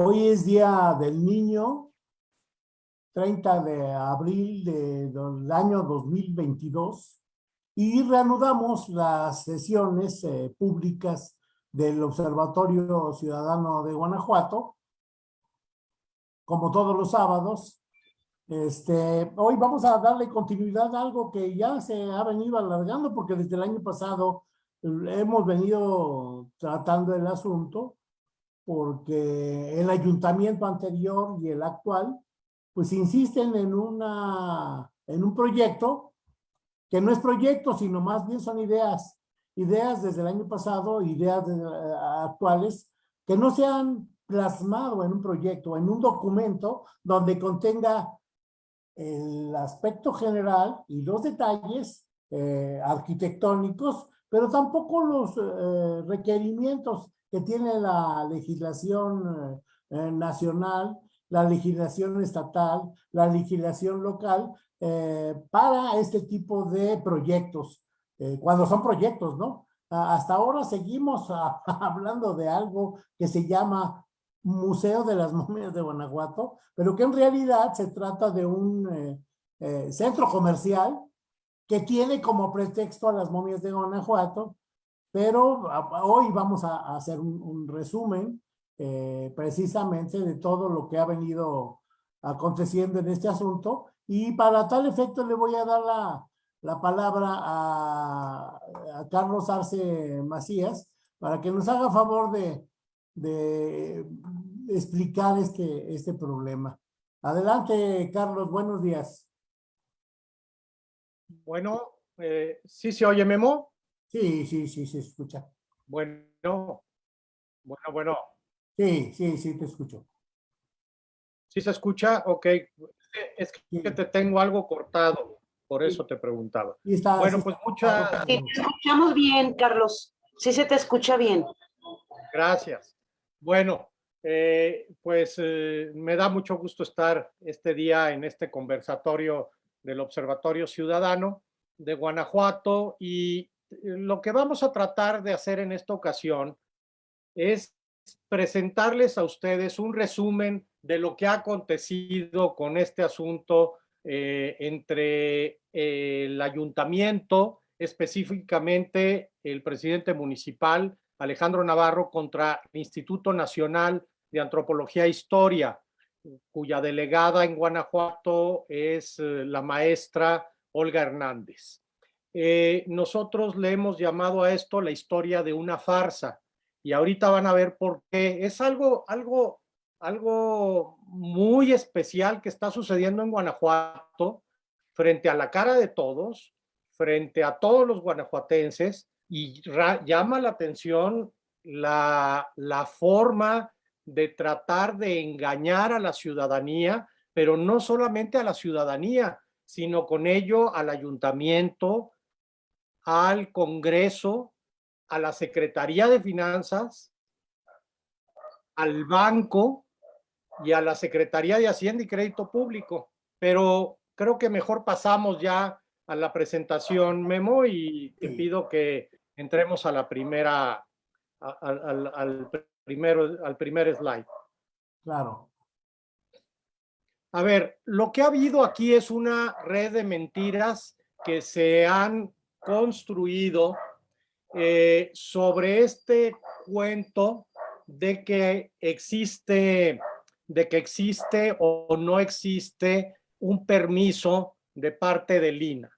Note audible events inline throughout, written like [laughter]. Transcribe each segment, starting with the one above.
Hoy es Día del Niño, 30 de abril de- del año 2022, y reanudamos las sesiones eh, públicas del Observatorio Ciudadano de Guanajuato, como todos los sábados. Este, hoy vamos a darle continuidad a algo que ya se ha venido alargando, porque desde el año pasado eh, hemos venido tratando el asunto, porque el ayuntamiento anterior y el actual, pues insisten en, una, en un proyecto que no es proyecto, sino más bien son ideas, ideas desde el año pasado, ideas de- eh, actuales, que no se han plasmado en un proyecto, en un documento donde contenga el aspecto general y los detalles eh, arquitectónicos, pero tampoco los eh, requerimientos que tiene la legislación eh, eh, nacional, la legislación estatal, la legislación local eh, para este tipo de proyectos, eh, cuando son proyectos, ¿no? A- Hasta ahora seguimos ah, [laughs] hablando de algo que se llama Museo de las Momias de Guanajuato, pero que en realidad se trata de un eh, eh, centro comercial que tiene como pretexto a las momias de Guanajuato, pero a- a- hoy vamos a, hacer un, un resumen eh, precisamente de todo lo que ha venido aconteciendo en este asunto y para tal efecto le voy a dar la, la palabra a, a Carlos Arce Macías para que nos haga favor de, de explicar este, este problema. Adelante, Carlos, buenos días. Bueno, eh, ¿sí se oye Memo? Sí, sí, sí, se escucha. Bueno, bueno, bueno, Sí, sí, sí, te escucho. ¿sí se escucha? Ok, es que Sí. te tengo algo cortado, por eso te preguntaba. Y está, Bueno, sí pues muchas Sí, te escuchamos bien, Carlos. Sí se te escucha bien. gracias. Bueno, eh, pues eh, me da mucho gusto estar este día en este conversatorio del Observatorio Ciudadano de Guanajuato y eh, lo que vamos a tratar de hacer en esta ocasión es presentarles a ustedes un resumen de lo que ha acontecido con este asunto eh, entre eh, el ayuntamiento, específicamente el presidente municipal Alejandro Navarro contra el Instituto Nacional de Antropología e Historia, cuya delegada en Guanajuato es eh, la maestra Olga Hernández. Eh, nosotros le hemos llamado a esto la historia de una farsa y ahorita van a ver por qué. Es algo, algo, algo muy especial que está sucediendo en Guanajuato frente a la cara de todos, frente a todos los guanajuatenses y llama la atención la, la forma de tratar de engañar a la ciudadanía, pero no solamente a la ciudadanía, sino con ello al ayuntamiento, al Congreso, a la Secretaría de Finanzas, al banco y a la Secretaría de Hacienda y Crédito Público. Pero creo que mejor pasamos ya a la presentación, Memo, y te pido que entremos a la primera, a- al, al- al primero, al primer slide. Claro. A ver, lo que ha habido aquí es una red de mentiras que se han construido eh, sobre este cuento de que existe, de que existe o no existe un permiso de parte del INA.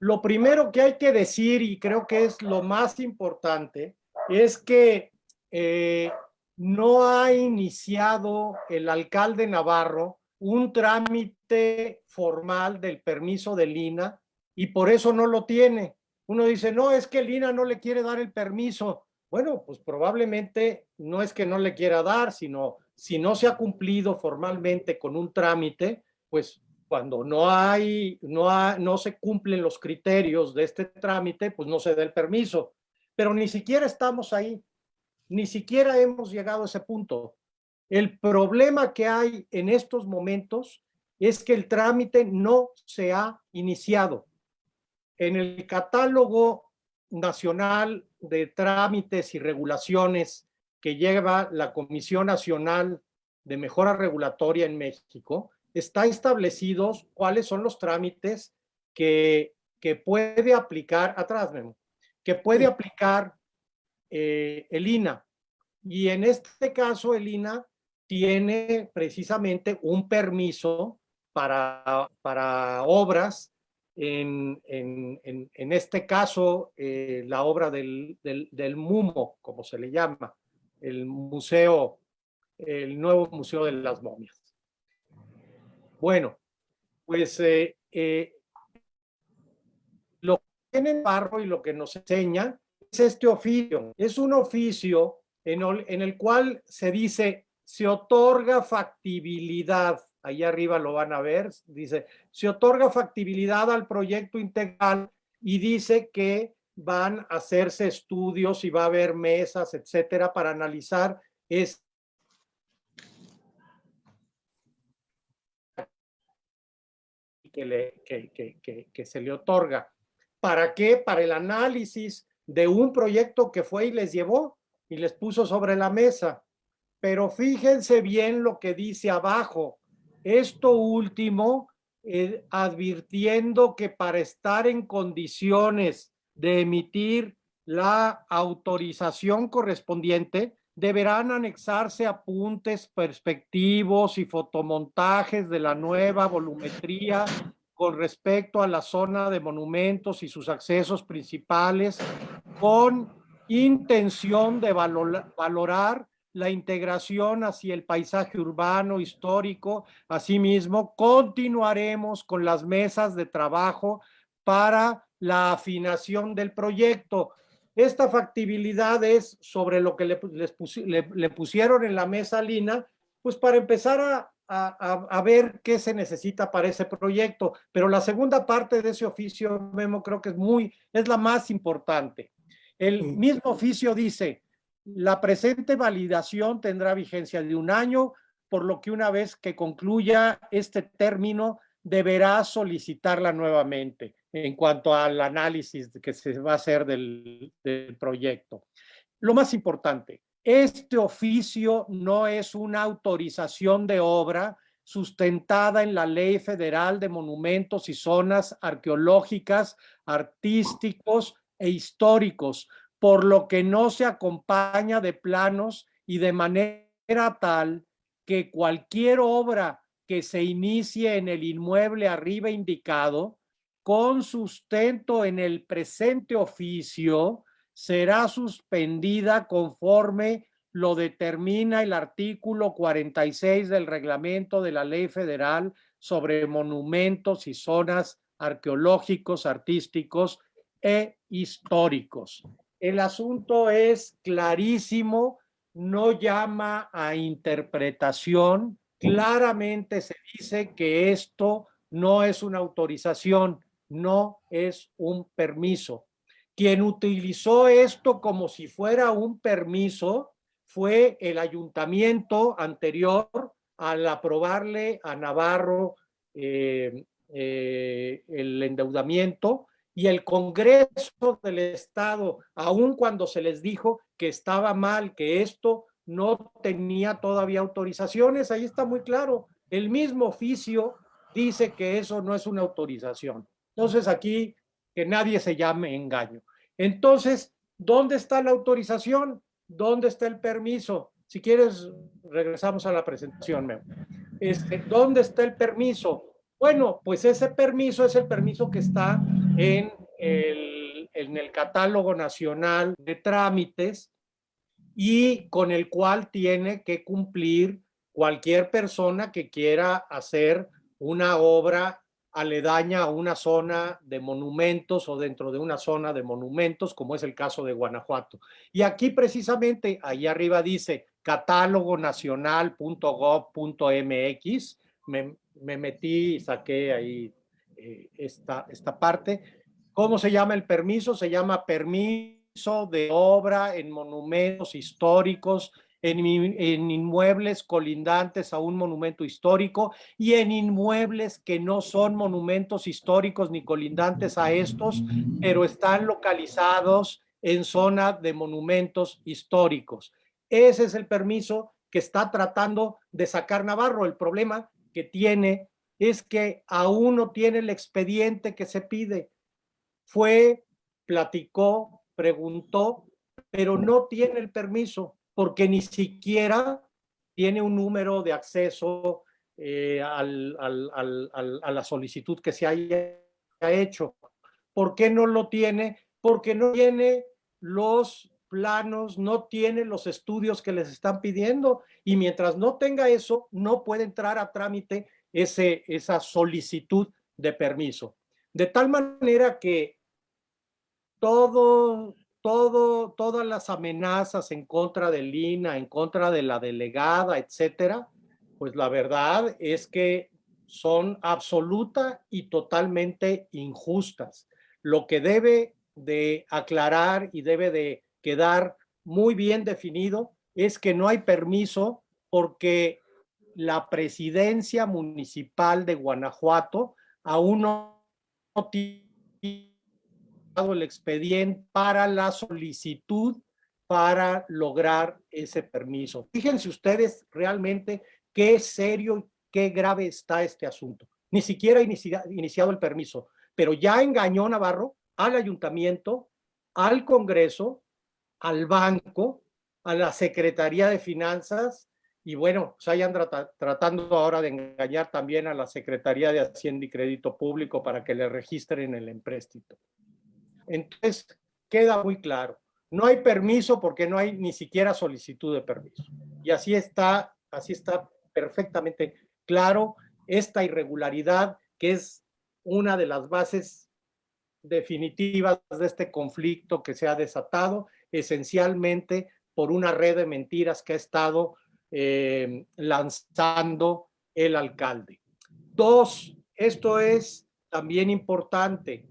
Lo primero que hay que decir, y creo que es lo más importante, es que eh, no ha iniciado el alcalde Navarro un trámite formal del permiso del INA y por eso no lo tiene. Uno dice, no, es que el INA no le quiere dar el permiso. Bueno, pues probablemente no es que no le quiera dar, sino si no se ha cumplido formalmente con un trámite, pues cuando no hay, no, no se cumplen los criterios de este trámite, pues no se da el permiso. Pero ni siquiera estamos ahí, ni siquiera hemos llegado a ese punto. El problema que hay en estos momentos es que el trámite no se ha iniciado. En el catálogo nacional de trámites y regulaciones que lleva la Comisión Nacional de mejora regulatoria en México, está establecidos cuáles son los trámites que, que puede aplicar, atrás Memo, que puede aplicar eh, el INA. Y en este caso el INA tiene precisamente un permiso para, para obras, en, en, en, este caso eh, la obra del, del, MUMO, como se le llama, el museo, el nuevo Museo de las Momias. Bueno, pues eh, lo que tiene barro y lo que nos enseña este oficio. Es un oficio en el, en el cual se dice, se otorga factibilidad. Ahí arriba lo van a ver, dice, se otorga factibilidad al proyecto integral y dice que van a hacerse estudios y va a haber mesas, etcétera, para analizar es que, le, que, que, que, se le otorga. ¿Para qué? Para el análisis de un proyecto que fue y les llevó y les puso sobre la mesa. Pero fíjense bien lo que dice abajo. Esto último, eh, advirtiendo que para estar en condiciones de emitir la autorización correspondiente, deberán anexarse apuntes perspectivos y fotomontajes de la nueva volumetría con respecto a la zona de monumentos y sus accesos principales con intención de valorar la integración hacia el paisaje urbano histórico. Asimismo, continuaremos con las mesas de trabajo para la afinación del proyecto. Esta factibilidad es sobre lo que le, le, pusieron en la mesa Lina, pues para empezar a, a, a, ver qué se necesita para ese proyecto. Pero la segunda parte de ese oficio, Memo, creo que es muy, es la más importante. El mismo oficio dice, la presente validación tendrá vigencia de un año, por lo que una vez que concluya este término, deberá solicitarla nuevamente en cuanto al análisis que se va a hacer del, del proyecto. Lo más importante, este oficio no es una autorización de obra sustentada en la Ley Federal de Monumentos y Zonas Arqueológicas, Artísticos e Históricos, por lo que no se acompaña de planos y de manera tal que cualquier obra que se inicie en el inmueble arriba indicado con sustento en el presente oficio será suspendida conforme lo determina el artículo 46 del reglamento de la ley federal sobre monumentos y zonas arqueológicos, artísticos e históricos. El asunto es clarísimo, no llama a interpretación, claramente se dice que esto no es una autorización, no es un permiso. Quien utilizó esto como si fuera un permiso fue el ayuntamiento anterior al aprobarle a Navarro eh, eh, el endeudamiento y el Congreso del Estado, aun cuando se les dijo que estaba mal, que esto no tenía todavía autorizaciones, ahí está muy claro. El mismo oficio dice que eso no es una autorización. Entonces aquí que nadie se llame engaño. Entonces, ¿dónde está la autorización? ¿Dónde está el permiso? Si quieres, regresamos a la presentación. Este, ¿Dónde está el permiso? Bueno, pues ese permiso es el permiso que está en el catálogo nacional de trámites y con el cual tiene que cumplir cualquier persona que quiera hacer una obra aledaña a una zona de monumentos o dentro de una zona de monumentos, como es el caso de Guanajuato. Y aquí precisamente, ahí arriba dice catálogonacional.gov.mx, me, me metí y saqué ahí eh, esta, esta parte. ¿Cómo se llama el permiso? Se llama permiso de obra en monumentos históricos en, inmuebles colindantes a un monumento histórico y en inmuebles que no son monumentos históricos ni colindantes a estos, pero están localizados en zona de monumentos históricos. Ese es el permiso que está tratando de sacar Navarro. El problema que tiene es que aún no tiene el expediente que se pide. Fue, platicó, preguntó, pero no tiene el permiso porque ni siquiera tiene un número de acceso eh, a la solicitud que se haya hecho. ¿Por qué no lo tiene? Porque no tiene los planos, no tiene los estudios que les están pidiendo y mientras no tenga eso, no puede entrar a trámite esa solicitud de permiso. De tal manera que todo, todo, todas las amenazas en contra de Lina, en contra de la delegada, etcétera, pues la verdad es que son absoluta y totalmente injustas. Lo que debe de aclarar y debe de quedar muy bien definido es que no hay permiso porque la presidencia municipal de Guanajuato aún no tiene el expediente para la solicitud para lograr ese permiso. Fíjense ustedes realmente qué serio, qué grave está este asunto. Ni siquiera iniciado el permiso, pero ya engañó Navarro al ayuntamiento, al Congreso, al banco, a la Secretaría de Finanzas y bueno, se hayan tratando ahora de engañar también a la Secretaría de Hacienda y Crédito Público para que le registren el empréstito. Entonces, queda muy claro, no hay permiso porque no hay ni siquiera solicitud de permiso. Y así está, así está perfectamente claro esta irregularidad que es una de las bases definitivas de este conflicto que se ha desatado esencialmente por una red de mentiras que ha estado eh, lanzando el alcalde. Dos, esto es también importante,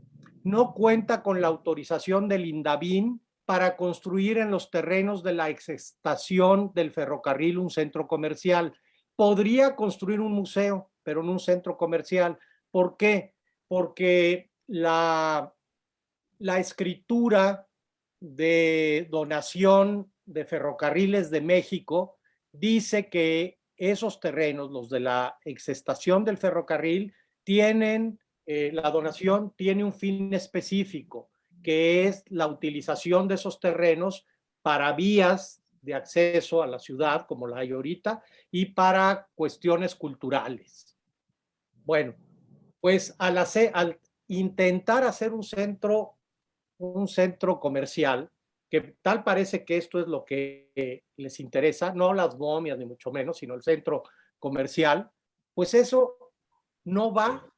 no cuenta con la autorización del INDAVIN para construir en los terrenos de la exestación del ferrocarril un centro comercial. Podría construir un museo, pero en un centro comercial. ¿Por qué? Porque la, la escritura de donación de ferrocarriles de México dice que esos terrenos, los de la exestación del ferrocarril, tienen, eh, la donación tiene un fin específico, que es la utilización de esos terrenos para vías de acceso a la ciudad, como la hay ahorita, y para cuestiones culturales. Bueno, pues al, hacer, al intentar hacer un centro un centro comercial, que tal parece que esto es lo que les interesa, no las momias ni mucho menos, sino el centro comercial, pues eso no va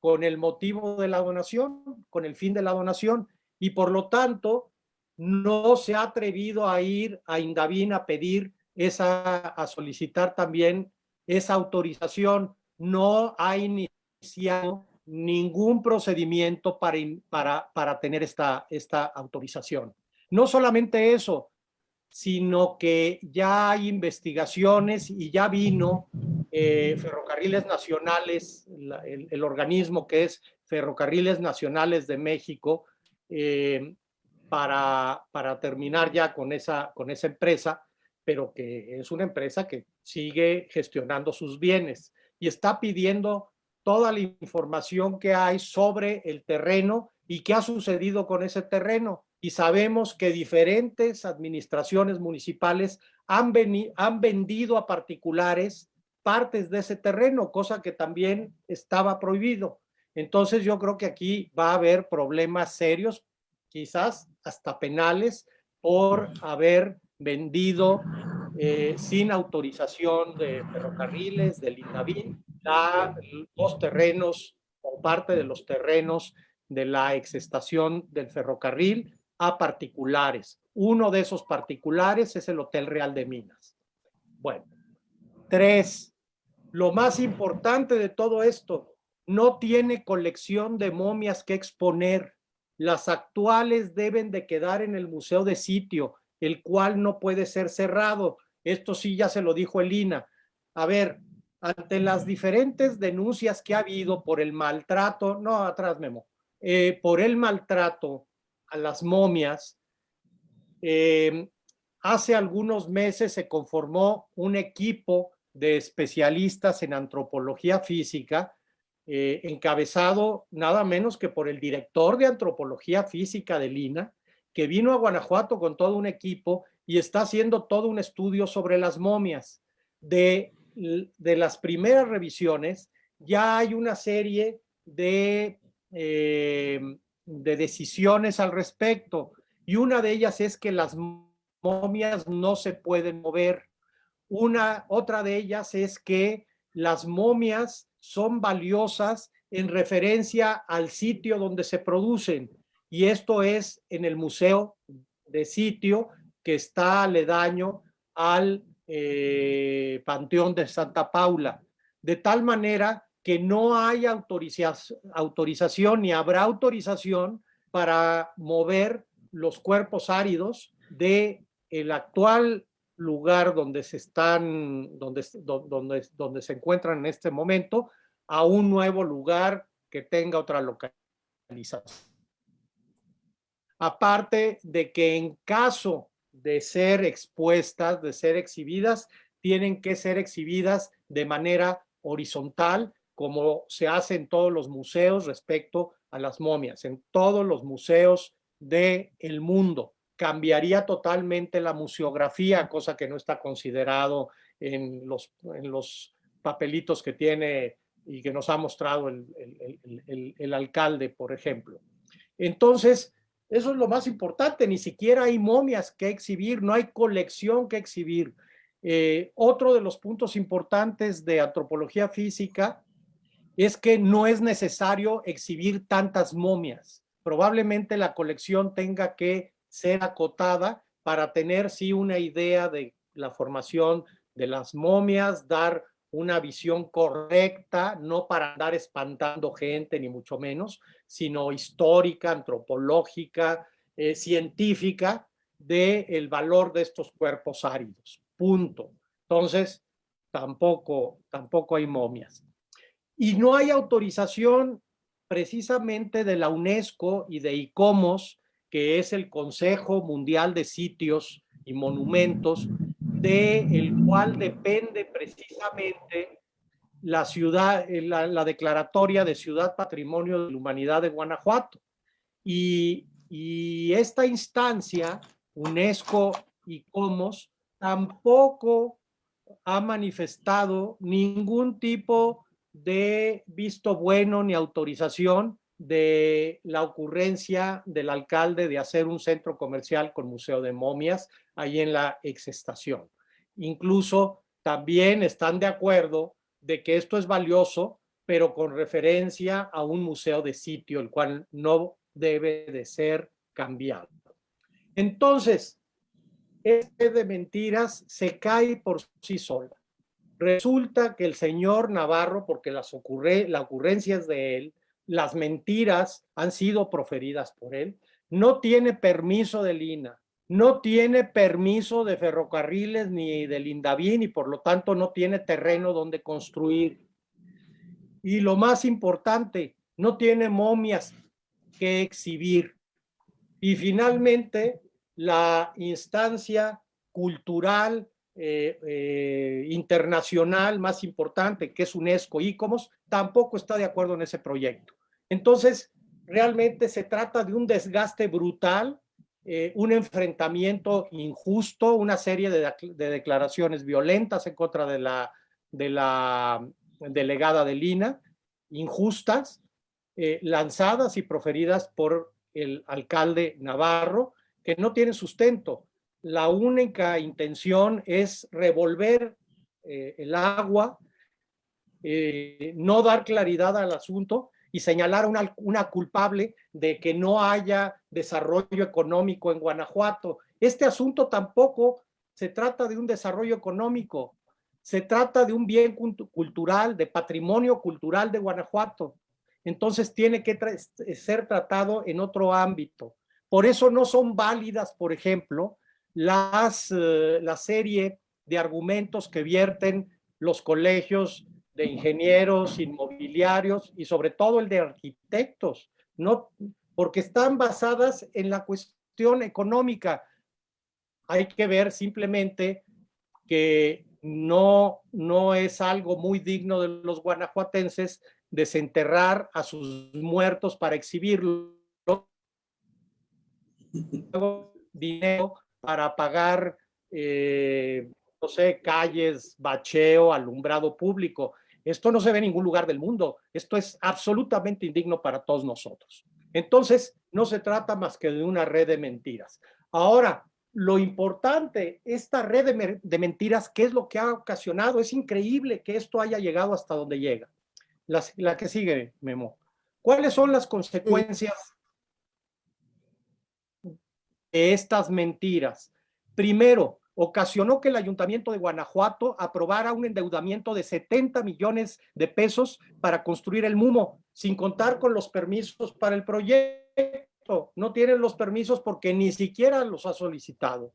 con el motivo de la donación, con el fin de la donación, y por lo tanto no se ha atrevido a ir a Indavín a pedir esa, a solicitar también esa autorización, no ha iniciado ningún procedimiento para, para, para tener esta, esta autorización. No solamente eso, sino que ya hay investigaciones y ya vino eh, Ferrocarriles Nacionales, el, organismo que es Ferrocarriles Nacionales de México, eh, para, para terminar ya con esa, con esa empresa, pero que es una empresa que sigue gestionando sus bienes y está pidiendo toda la información que hay sobre el terreno y qué ha sucedido con ese terreno. Y sabemos que diferentes administraciones municipales han, han vendido a particulares partes de ese terreno, cosa que también estaba prohibido. Entonces yo creo que aquí va a haber problemas serios, quizás hasta penales, por haber vendido eh, sin autorización de ferrocarriles, del INAVIN, los terrenos o parte de los terrenos de la exestación del ferrocarril a particulares. Uno de esos particulares es el Hotel Real de Minas. Bueno, tres, lo más importante de todo esto, no tiene colección de momias que exponer. Las actuales deben de quedar en el museo de sitio, el cual no puede ser cerrado. Esto sí ya se lo dijo Elina. A ver, ante las diferentes denuncias que ha habido por el maltrato, no, atrás Memo, eh, por el maltrato a las momias, eh, hace algunos meses se conformó un equipo de especialistas en antropología física, eh, encabezado nada menos que por el director de antropología física de Lina, que vino a Guanajuato con todo un equipo y está haciendo todo un estudio sobre las momias. De, de las primeras revisiones, ya hay una serie de, eh, de decisiones al respecto, y una de ellas es que las momias no se pueden mover. Una, otra de ellas es que las momias son valiosas en referencia al sitio donde se producen. Y esto es en el Museo de Sitio que está aledaño al eh, Panteón de Santa Paula. De tal manera que no hay autorización ni habrá autorización para mover los cuerpos áridos de el actual lugar donde se están, donde, donde, donde se encuentran en este momento, a un nuevo lugar que tenga otra localización. Aparte de que en caso de ser expuestas, de ser exhibidas, tienen que ser exhibidas de manera horizontal, como se hace en todos los museos respecto a las momias, en todos los museos del el mundo cambiaría totalmente la museografía, cosa que no está considerado en los, en los papelitos que tiene y que nos ha mostrado el, el, alcalde, por ejemplo. Entonces, eso es lo más importante, ni siquiera hay momias que exhibir, no hay colección que exhibir. Eh, otro de los puntos importantes de antropología física es que no es necesario exhibir tantas momias. Probablemente la colección tenga que ser acotada para tener sí una idea de la formación de las momias, dar una visión correcta, no para andar espantando gente, ni mucho menos, sino histórica, antropológica, eh, científica, del el valor de estos cuerpos áridos. Punto. Entonces, tampoco, tampoco hay momias. Y no hay autorización precisamente de la UNESCO y de ICOMOS que es el Consejo Mundial de Sitios y Monumentos, de el cual depende precisamente la ciudad, eh, la, declaratoria de Ciudad Patrimonio de la Humanidad de Guanajuato. Y, y esta instancia, UNESCO y COMOS, tampoco ha manifestado ningún tipo de visto bueno ni autorización de la ocurrencia del alcalde de hacer un centro comercial con museo de momias ahí en la exestación. Incluso también están de acuerdo de que esto es valioso, pero con referencia a un museo de sitio, el cual no debe de ser cambiado. Entonces, este de mentiras se cae por sí sola. Resulta que el señor Navarro, porque las ocurre, la ocurrencia es de él, las mentiras han sido proferidas por él, no tiene permiso de Lina, no tiene permiso de ferrocarriles ni del Indavín y por lo tanto no tiene terreno donde construir. Y lo más importante, no tiene momias que exhibir. Y finalmente, la instancia cultural eh, eh, internacional más importante, que es UNESCO ICOMOS, tampoco está de acuerdo en ese proyecto. Entonces, realmente se trata de un desgaste brutal, eh, un enfrentamiento injusto, una serie de, declaraciones violentas en contra de la, de la delegada de Lina, injustas, eh, lanzadas y proferidas por el alcalde Navarro, que no tienen sustento. La única intención es revolver eh, el agua, no dar claridad al asunto y señalar una, una culpable de que no haya desarrollo económico en Guanajuato. Este asunto tampoco se trata de un desarrollo económico, se trata de un bien cultural, de patrimonio cultural de Guanajuato. Entonces tiene que ser tratado en otro ámbito. Por eso no son válidas, por ejemplo, las, eh, la serie de argumentos que vierten los colegios de ingenieros, inmobiliarios y sobre todo el de arquitectos, no, porque están basadas en la cuestión económica. hay que ver simplemente que no, no es algo muy digno de los guanajuatenses desenterrar a sus muertos para exhibirlo dinero para pagar, eh, no sé, calles, bacheo, alumbrado público. Esto no se ve en ningún lugar del mundo. Esto es absolutamente indigno para todos nosotros. Entonces, no se trata más que de una red de mentiras. Ahora, lo importante, esta red de, mentiras, ¿qué es lo que ha ocasionado? Es increíble que esto haya llegado hasta donde llega. La, la que sigue, Memo. ¿Cuáles son las consecuencias estas mentiras? Primero, ocasionó que el Ayuntamiento de Guanajuato aprobara un endeudamiento de 70 millones de pesos para construir el MUMO, sin contar con los permisos para el proyecto. No tienen los permisos porque ni siquiera los ha solicitado.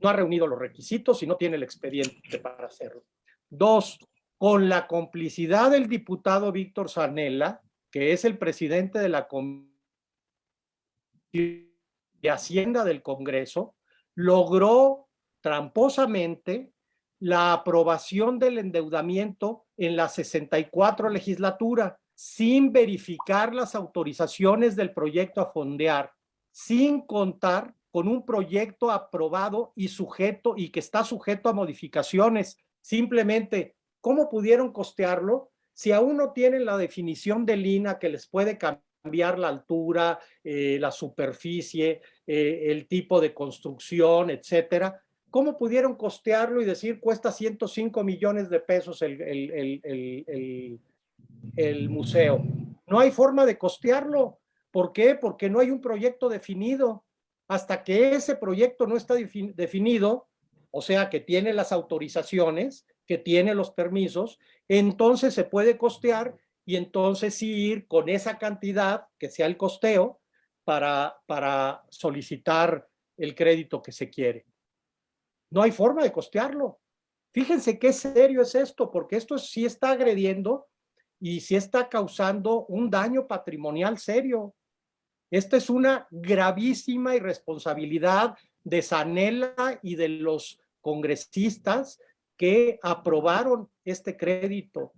No ha reunido los requisitos y no tiene el expediente para hacerlo. Dos, con la complicidad del diputado Víctor Sanela, que es el presidente de la Comisión de Hacienda del Congreso, logró tramposamente la aprobación del endeudamiento en la 64 legislatura sin verificar las autorizaciones del proyecto a fondear, sin contar con un proyecto aprobado y sujeto y que está sujeto a modificaciones. Simplemente, ¿cómo pudieron costearlo? Si aún no tienen la definición del INA que les puede cambiar la altura, eh, la superficie, eh, el tipo de construcción, etcétera, ¿Cómo pudieron costearlo y decir cuesta 105 millones de pesos el, el, museo? No hay forma de costearlo. ¿Por qué? Porque no hay un proyecto definido. Hasta que ese proyecto no está definido, o sea, que tiene las autorizaciones, que tiene los permisos, entonces se puede costear y entonces ir con esa cantidad que sea el costeo para, para solicitar el crédito que se quiere. No hay forma de costearlo. Fíjense qué serio es esto, porque esto sí está agrediendo y sí está causando un daño patrimonial serio. Esta es una gravísima irresponsabilidad de Sanela y de los congresistas que aprobaron este crédito.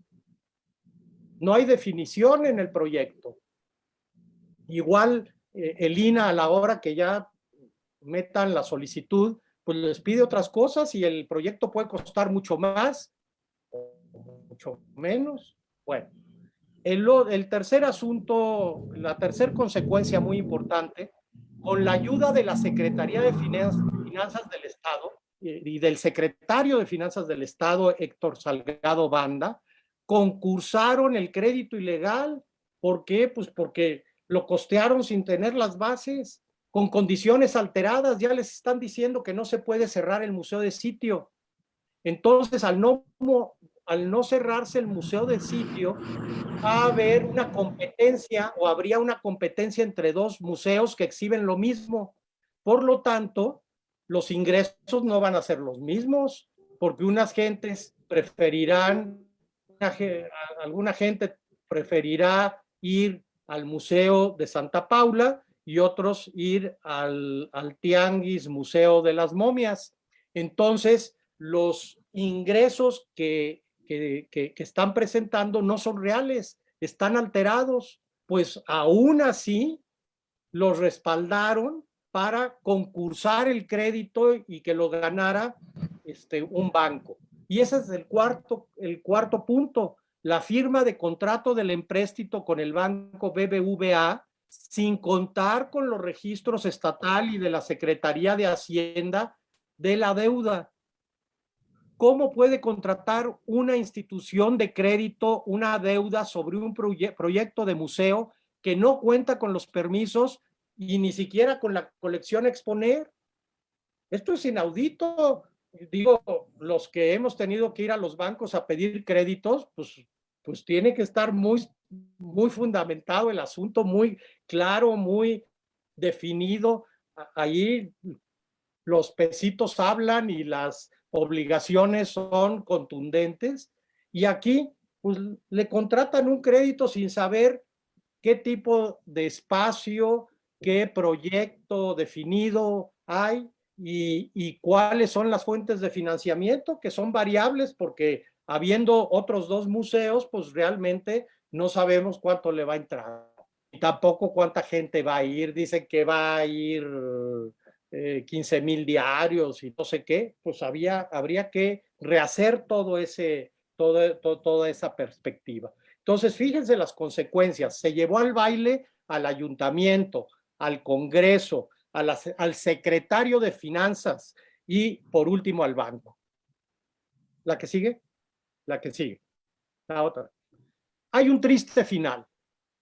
No hay definición en el proyecto. Igual eh, el INA a la hora que ya metan la solicitud, pues les pide otras cosas y el proyecto puede costar mucho más o mucho menos. Bueno, el, tercer asunto, la tercera consecuencia muy importante, con la ayuda de la Secretaría de Finanzas del Estado y del secretario de Finanzas del Estado, Héctor Salgado Banda, concursaron el crédito ilegal. ¿Por qué? Pues porque lo costearon sin tener las bases con condiciones alteradas, ya les están diciendo que no se puede cerrar el museo de sitio. Entonces, al no, al no cerrarse el museo de sitio, va a haber una competencia o habría una competencia entre dos museos que exhiben lo mismo. Por lo tanto, los ingresos no van a ser los mismos, porque unas gentes preferirán, alguna gente preferirá ir al Museo de Santa Paula y otros ir al, al Tianguis Museo de las Momias. Entonces, los ingresos que, que, que, están presentando no son reales, están alterados, pues aún así los respaldaron para concursar el crédito y que lo ganara este, un banco. Y ese es el cuarto, el cuarto punto, la firma de contrato del empréstito con el banco BBVA sin contar con los registros estatal y de la Secretaría de Hacienda de la deuda. ¿Cómo puede contratar una institución de crédito una deuda sobre un proyecto de museo que no cuenta con los permisos y ni siquiera con la colección exponer? Esto es inaudito. Digo, los que hemos tenido que ir a los bancos a pedir créditos, pues, pues tiene que estar muy muy fundamentado el asunto, muy claro, muy definido. Ahí los pesitos hablan y las obligaciones son contundentes. Y aquí pues, le contratan un crédito sin saber qué tipo de espacio, qué proyecto definido hay y, y cuáles son las fuentes de financiamiento, que son variables porque habiendo otros dos museos, pues realmente no sabemos cuánto le va a entrar. Y tampoco cuánta gente va a ir. Dicen que va a ir 15 eh, mil diarios y no sé qué. Pues había, habría que rehacer todo ese, todo, toda esa perspectiva. Entonces, fíjense las consecuencias. Se llevó al baile al ayuntamiento, al Congreso, al secretario de Finanzas y, por último, al banco. ¿La que sigue? La que sigue. La otra. Hay un triste final.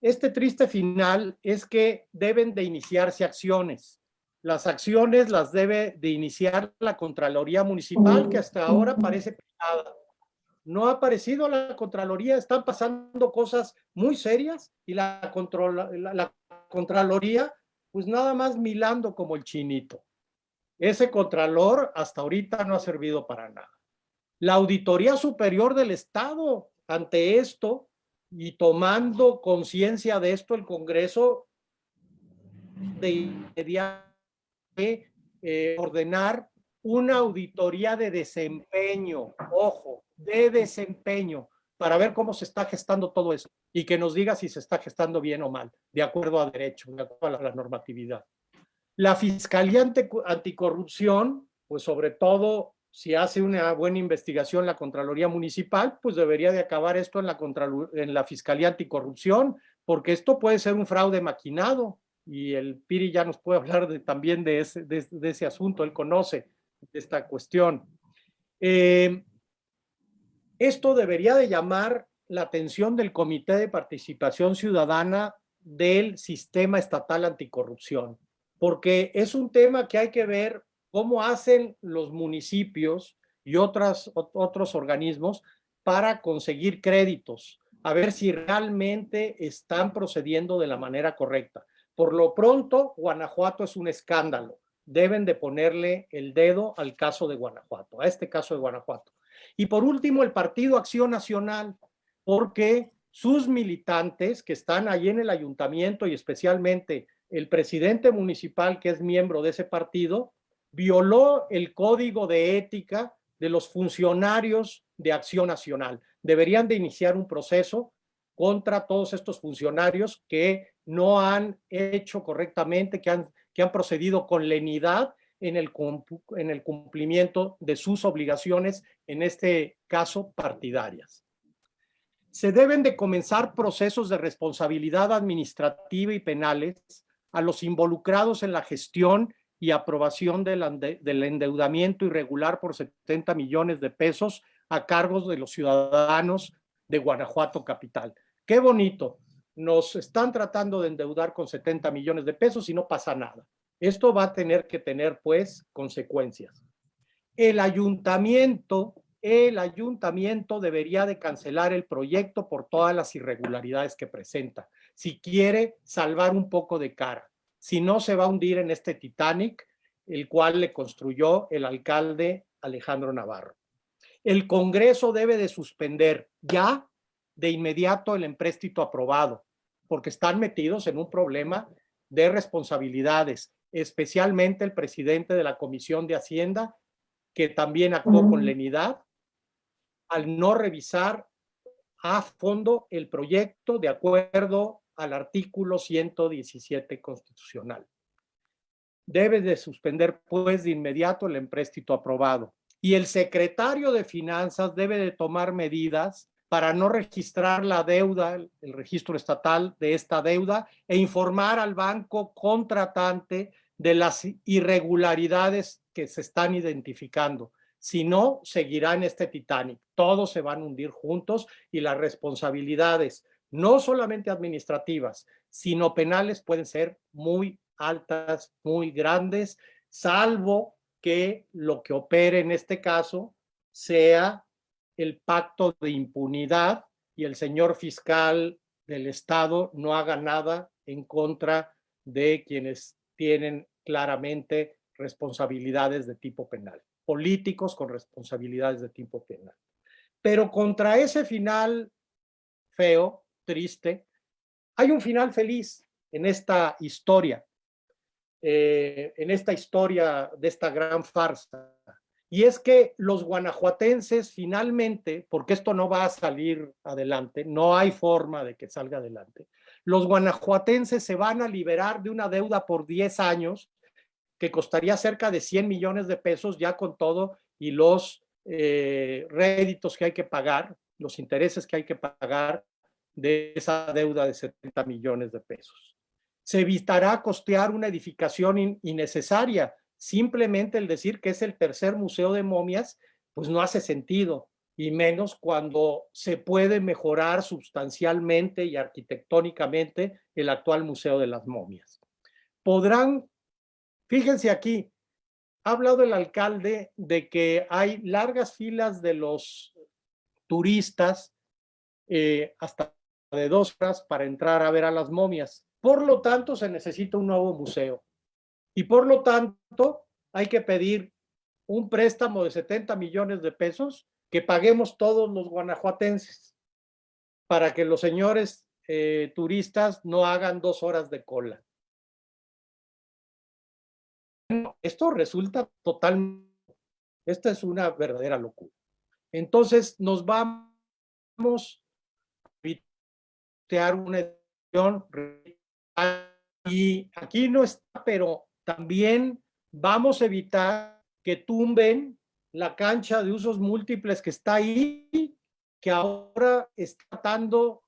Este triste final es que deben de iniciarse acciones. Las acciones las debe de iniciar la Contraloría Municipal, que hasta ahora parece privada. No ha aparecido la Contraloría, están pasando cosas muy serias y la, la Contraloría, pues nada más milando como el chinito. Ese Contralor hasta ahorita no ha servido para nada. La Auditoría Superior del Estado, ante esto, y tomando conciencia de esto, el Congreso de eh, ordenar una auditoría de desempeño, ojo, de desempeño, para ver cómo se está gestando todo eso y que nos diga si se está gestando bien o mal, de acuerdo a derecho, de acuerdo a la normatividad. La Fiscalía Anticorrupción, pues sobre todo si hace una buena investigación la Contraloría Municipal, pues debería de acabar esto en la, en la Fiscalía Anticorrupción, porque esto puede ser un fraude maquinado y el Piri ya nos puede [laughs] hablar de, también de ese, de, ese asunto, él conoce esta cuestión. Eh, esto debería de llamar la atención del Comité de Participación Ciudadana del Sistema Estatal Anticorrupción, porque es un tema que hay que ver cómo hacen los municipios y otras, otros organismos para conseguir créditos, a ver si realmente están procediendo de la manera correcta. Por lo pronto, Guanajuato es un escándalo. Deben de ponerle el dedo al caso de Guanajuato, a este caso de Guanajuato. Y por último, el Partido Acción Nacional, porque sus militantes que están ahí en el ayuntamiento y especialmente el presidente municipal que es miembro de ese partido, violó el código de ética de los funcionarios de Acción Nacional. Deberían de iniciar un proceso contra todos estos funcionarios que no han hecho correctamente, que han, que han procedido con lenidad en el, en el cumplimiento de sus obligaciones, en este caso partidarias. Se deben de comenzar procesos de responsabilidad administrativa y penales a los involucrados en la gestión y aprobación del, endeudamiento irregular por 70 millones de pesos a cargos de los ciudadanos de Guanajuato Capital. Qué bonito, nos están tratando de endeudar con 70 millones de pesos y no pasa nada. Esto va a tener que tener, pues, consecuencias. El ayuntamiento, el ayuntamiento debería de cancelar el proyecto por todas las irregularidades que presenta, si quiere salvar un poco de cara si no se va a hundir en este Titanic, el cual le construyó el alcalde Alejandro Navarro. El Congreso debe de suspender ya de inmediato el empréstito aprobado, porque están metidos en un problema de responsabilidades, especialmente el presidente de la Comisión de Hacienda, que también actuó con lenidad al no revisar a fondo el proyecto de acuerdo al artículo 117 constitucional. Debe de suspender pues de inmediato el empréstito aprobado y el secretario de Finanzas debe de tomar medidas para no registrar la deuda, el registro estatal de esta deuda e informar al banco contratante de las irregularidades que se están identificando. Si no, seguirá en este Titanic. Todos se van a hundir juntos y las responsabilidades no solamente administrativas, sino penales pueden ser muy altas, muy grandes, salvo que lo que opere en este caso sea el pacto de impunidad y el señor fiscal del Estado no haga nada en contra de quienes tienen claramente responsabilidades de tipo penal, políticos con responsabilidades de tipo penal. Pero contra ese final feo, triste, hay un final feliz en esta historia. eh, en esta historia de esta gran farsa. Y es que los guanajuatenses finalmente, porque esto no va a salir adelante, no hay forma de que salga adelante, los guanajuatenses se van a liberar de una deuda por 10 años que costaría cerca de 100 millones de pesos ya con todo y los eh, réditos que hay que pagar, los intereses que hay que pagar de esa deuda de 70 millones de pesos. Se evitará costear una edificación innecesaria. Simplemente el decir que es el tercer museo de momias, pues no hace sentido, y menos cuando se puede mejorar sustancialmente y arquitectónicamente el actual Museo de las Momias. Podrán, fíjense aquí, ha hablado el alcalde de que hay largas filas de los turistas eh, hasta de dos horas para entrar a ver a las momias. Por lo tanto, se necesita un nuevo museo. Y por lo tanto, hay que pedir un préstamo de 70 millones de pesos que paguemos todos los guanajuatenses para que los señores eh, turistas no hagan dos horas de cola. Esto resulta total, esta es una verdadera locura. Entonces nos vamos a una edición y aquí no está, pero también vamos a evitar que tumben la cancha de usos múltiples que está ahí, que ahora está tratando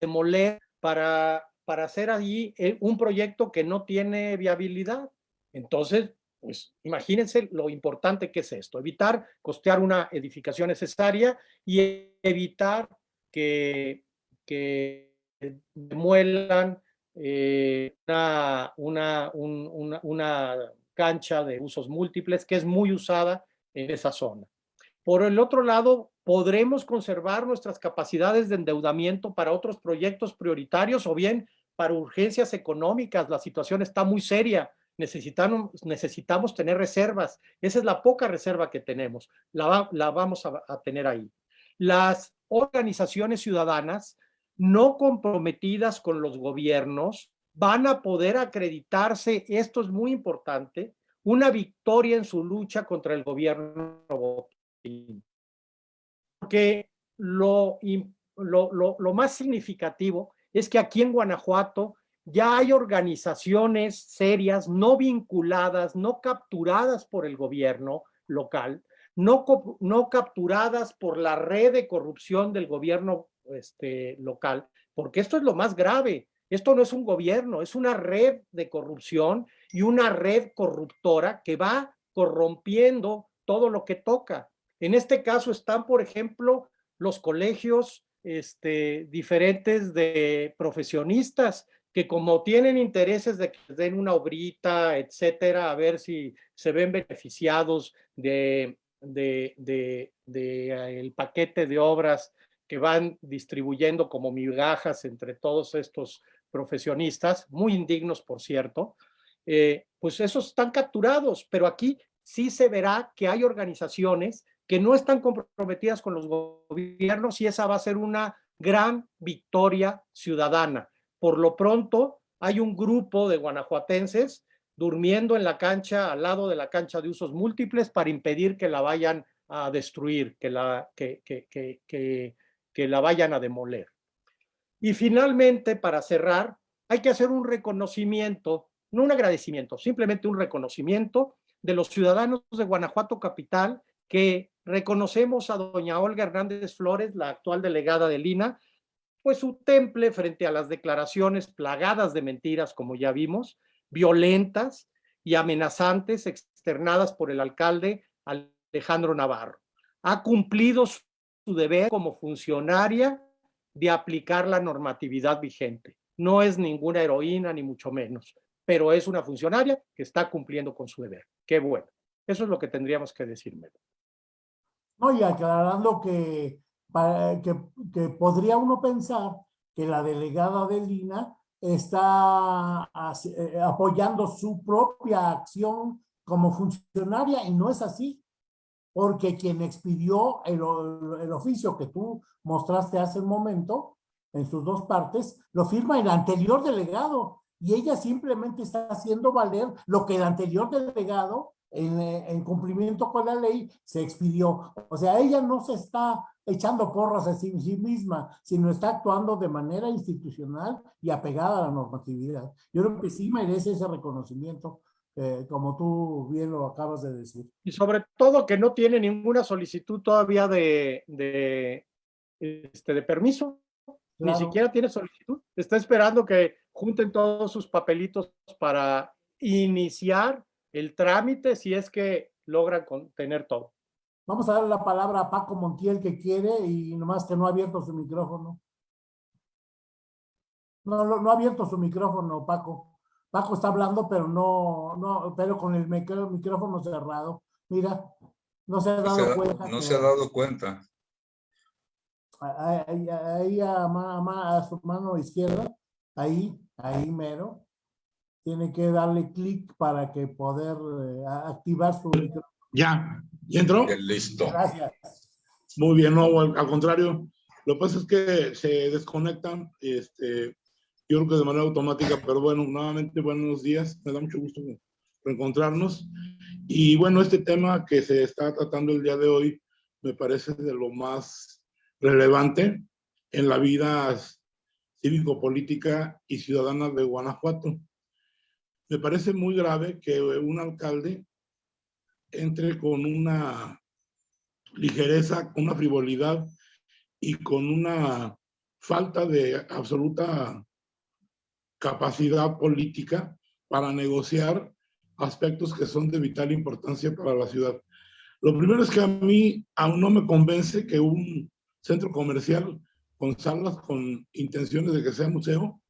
de moler para, para hacer allí eh, un proyecto que no tiene viabilidad. Entonces, pues imagínense lo importante que es esto, evitar costear una edificación necesaria y evitar que, que demuelan eh, una, una, una, cancha de usos múltiples que es muy usada en esa zona. Por el otro lado, podremos conservar nuestras capacidades de endeudamiento para otros proyectos prioritarios o bien para urgencias económicas. La situación está muy seria necesitamos, necesitamos tener reservas. Esa es la poca reserva que tenemos. La, la vamos a tener ahí. Las organizaciones ciudadanas no comprometidas con los gobiernos van a poder acreditarse, esto es muy importante, una victoria en su lucha contra el gobierno Porque lo, lo, lo, lo, más significativo es que aquí en Guanajuato ya hay organizaciones serias, no vinculadas, no capturadas por el gobierno local, no, no capturadas por la red de corrupción del gobierno este, local, porque esto es lo más grave. Esto no es un gobierno, es una red de corrupción y una red corruptora que va corrompiendo todo lo que toca. En este caso están, por ejemplo, los colegios este, diferentes de profesionistas que como tienen intereses de que den una obrita, etcétera, a ver si se ven beneficiados de, de, de, de eh, el paquete de obras que van distribuyendo como migajas entre todos estos profesionistas, muy indignos por cierto, eh, pues esos están capturados, pero aquí sí se verá que hay organizaciones que no están comprometidas con los gobiernos y esa va a ser una gran victoria ciudadana. Por lo pronto, hay un grupo de guanajuatenses durmiendo en la cancha, al lado de la cancha de usos múltiples, para impedir que la vayan a destruir, que la, que, que, que, que la vayan a demoler. Y finalmente, para cerrar, hay que hacer un reconocimiento, no un agradecimiento, simplemente un reconocimiento de los ciudadanos de Guanajuato Capital que reconocemos a doña Olga Hernández Flores, la actual delegada de Lina, pues su temple frente a las declaraciones plagadas de mentiras, como ya vimos, violentas y amenazantes externadas por el alcalde Alejandro Navarro. Ha cumplido deber como funcionaria de aplicar la normatividad vigente. No es ninguna heroína, ni mucho menos, pero es una funcionaria que está cumpliendo con su deber. Qué bueno. Eso es lo que tendríamos que decirme. No, y aclarando que que, podría uno pensar que la delegada de Lina está eh, apoyando su propia acción como funcionaria y no es así, porque quien expidió el, el, oficio que tú mostraste hace un momento, en sus dos partes, lo firma el anterior delegado y ella simplemente está haciendo valer lo que el anterior delegado en, en, cumplimiento con la ley se expidió. O sea, ella no se está echando porras a sí, sí, misma, sino está actuando de manera institucional y apegada a la normatividad. Yo creo que sí merece ese reconocimiento, eh, como tú bien lo acabas de decir. Y sobre todo que no tiene ninguna solicitud todavía de, de, este, de permiso. Claro. Ni siquiera tiene solicitud. Está esperando que junten todos sus papelitos para iniciar el trámite si es que logran tener todo. Vamos a darle la palabra a Paco Montiel que quiere y nomás que no ha abierto su micrófono. No, no, no ha abierto su micrófono, Paco. Paco está hablando, pero no, no, pero con el micrófono cerrado. Mira, no se ha dado cuenta. No que, se ha dado cuenta. Ahí, ahí a, a, a, su mano izquierda, ahí, ahí mero, tiene que darle clic para que poder eh, activar su micrófono. Ya, ¿ya entró? Listo. Gracias. Muy bien, no, al, al, contrario, lo que pasa es que se desconectan, este, yo creo que de manera automática, pero bueno, nuevamente buenos días, me da mucho gusto reencontrarnos. Y bueno, este tema que se está tratando el día de hoy me parece de lo más relevante en la vida cívico-política y ciudadana de Guanajuato. Me parece muy grave que un alcalde entre con una ligereza, con una frivolidad y con una falta de absoluta capacidad política para negociar aspectos que son de vital importancia para la ciudad. Lo primero es que a mí aún no me convence que un centro comercial con salas con intenciones de que sea museo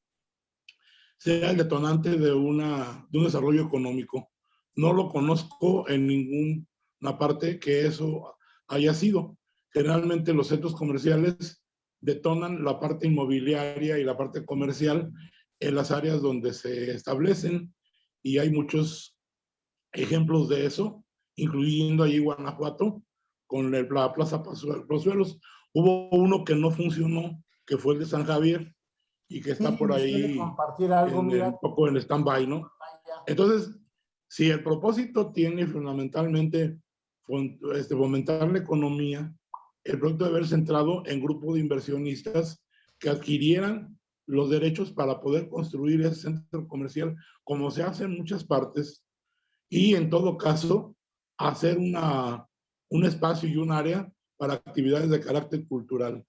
sea el detonante de, una, de un desarrollo económico. No lo conozco en ninguna parte que eso haya sido. Generalmente los centros comerciales detonan la parte inmobiliaria y la parte comercial en las áreas donde se establecen y hay muchos ejemplos de eso, incluyendo ahí Guanajuato con el, la Plaza Pozuelos. Hubo uno que no funcionó, que fue el de San Javier y que está Sí, por ¿nos quiere ahí compartir algo, en- mira? un poco en stand-by, ¿no? Entonces, si el propósito tiene fundamentalmente este, fomentar la economía, el proyecto debe haber centrado en grupos de inversionistas que adquirieran los derechos para poder construir ese centro comercial, como se hace en muchas partes, y en todo caso, hacer una, un espacio y un área para actividades de carácter cultural.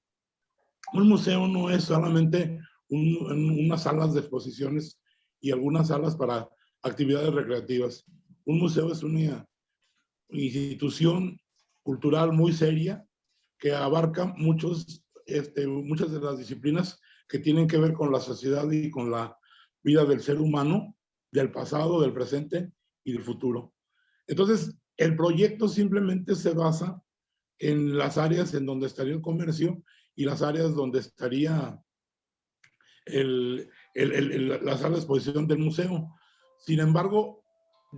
Un museo no es solamente un- un- unas salas de exposiciones y algunas salas para actividades recreativas. Un museo es una institución cultural muy seria que abarca muchos, este, muchas de las disciplinas que tienen que ver con la sociedad y con la vida del ser humano, del pasado, del presente y del futuro. Entonces, el proyecto simplemente se basa en las áreas en donde estaría el comercio y las áreas donde estaría el, la sala de exposición del museo. Sin embargo,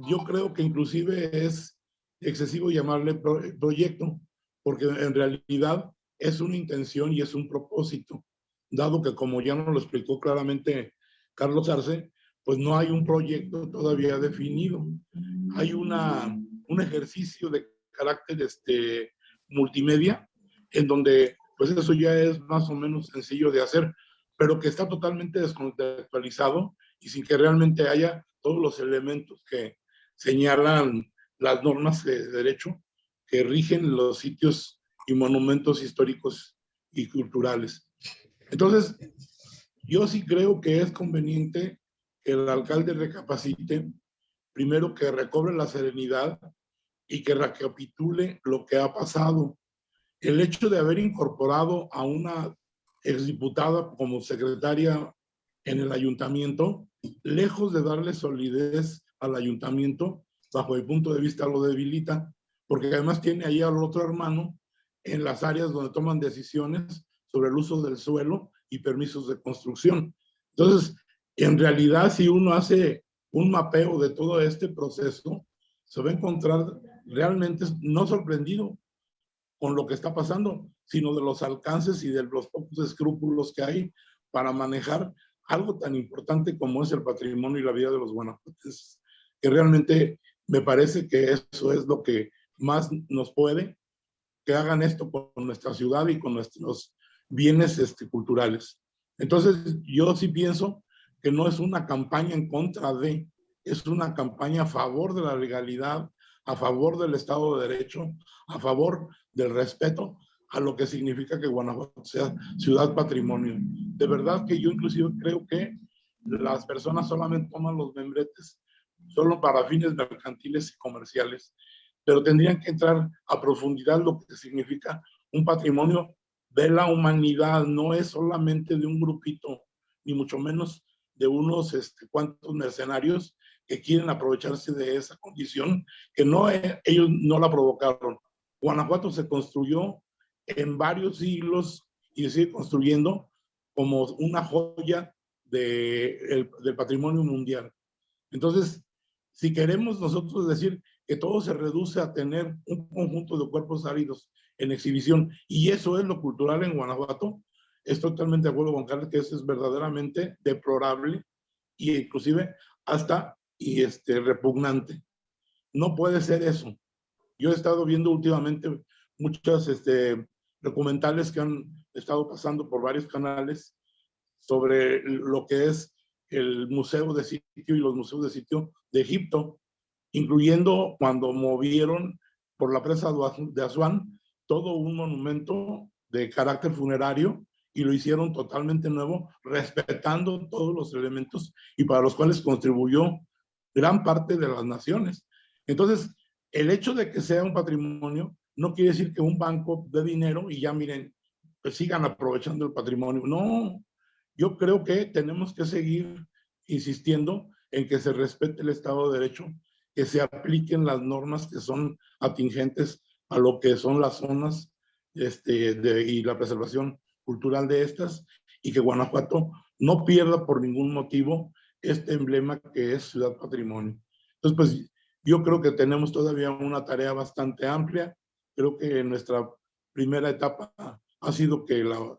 yo creo que inclusive es excesivo llamarle pro- proyecto, porque en realidad es una intención y es un propósito, dado que como ya nos lo explicó claramente Carlos Arce, pues no hay un proyecto todavía definido. Hay una, un ejercicio de carácter este, multimedia, en donde pues eso ya es más o menos sencillo de hacer, pero que está totalmente descontextualizado y sin que realmente haya todos los elementos que señalan las normas de derecho que rigen los sitios y monumentos históricos y culturales. Entonces, yo sí creo que es conveniente que el alcalde recapacite, primero que recobre la serenidad y que recapitule lo que ha pasado. El hecho de haber incorporado a una exdiputada como secretaria en el ayuntamiento, lejos de darle solidez al ayuntamiento, bajo el punto de vista lo debilita, porque además tiene ahí al otro hermano en las áreas donde toman decisiones sobre el uso del suelo y permisos de construcción. Entonces, en realidad, si uno hace un mapeo de todo este proceso, se va a encontrar realmente no sorprendido con lo que está pasando, sino de los alcances y de los pocos escrúpulos que hay para manejar algo tan importante como es el patrimonio y la vida de los guanajuatenses, que realmente me parece que eso es lo que más nos puede, que hagan esto con nuestra ciudad y con nuestros bienes este, culturales. Entonces, yo sí pienso que no es una campaña en contra de, es una campaña a favor de la legalidad, a favor del Estado de Derecho, a favor del respeto a lo que significa que Guanajuato sea ciudad patrimonio. De verdad que yo inclusive creo que las personas solamente toman los membretes solo para fines mercantiles y comerciales, pero tendrían que entrar a profundidad lo que significa un patrimonio de la humanidad, no es solamente de un grupito, ni mucho menos de unos este, cuantos mercenarios que quieren aprovecharse de esa condición, que no, eh, ellos no la provocaron. Guanajuato se construyó en varios siglos y sigue construyendo como una joya de, del patrimonio mundial. Entonces, si queremos nosotros decir que todo se reduce a tener un conjunto de cuerpos áridos en exhibición, y eso es lo cultural en Guanajuato, estoy totalmente de acuerdo con Carlos que eso es verdaderamente deplorable e inclusive hasta y este, repugnante. No puede ser eso. Yo he estado viendo últimamente muchas este, documentales que han estado pasando por varios canales sobre lo que es el museo de sitio y los museos de sitio de Egipto, incluyendo cuando movieron por la presa de Asuán todo un monumento de carácter funerario y lo hicieron totalmente nuevo, respetando todos los elementos y para los cuales contribuyó gran parte de las naciones. Entonces, el hecho de que sea un patrimonio no quiere decir que un banco de dinero y ya miren, pues sigan aprovechando el patrimonio. No, yo creo que tenemos que seguir insistiendo en que se respete el Estado de Derecho, que se apliquen las normas que son atingentes a lo que son las zonas este, de, y la preservación cultural de estas y que Guanajuato no pierda por ningún motivo este emblema que es Ciudad Patrimonio. Entonces, pues yo creo que tenemos todavía una tarea bastante amplia Creo que nuestra primera etapa ha sido que la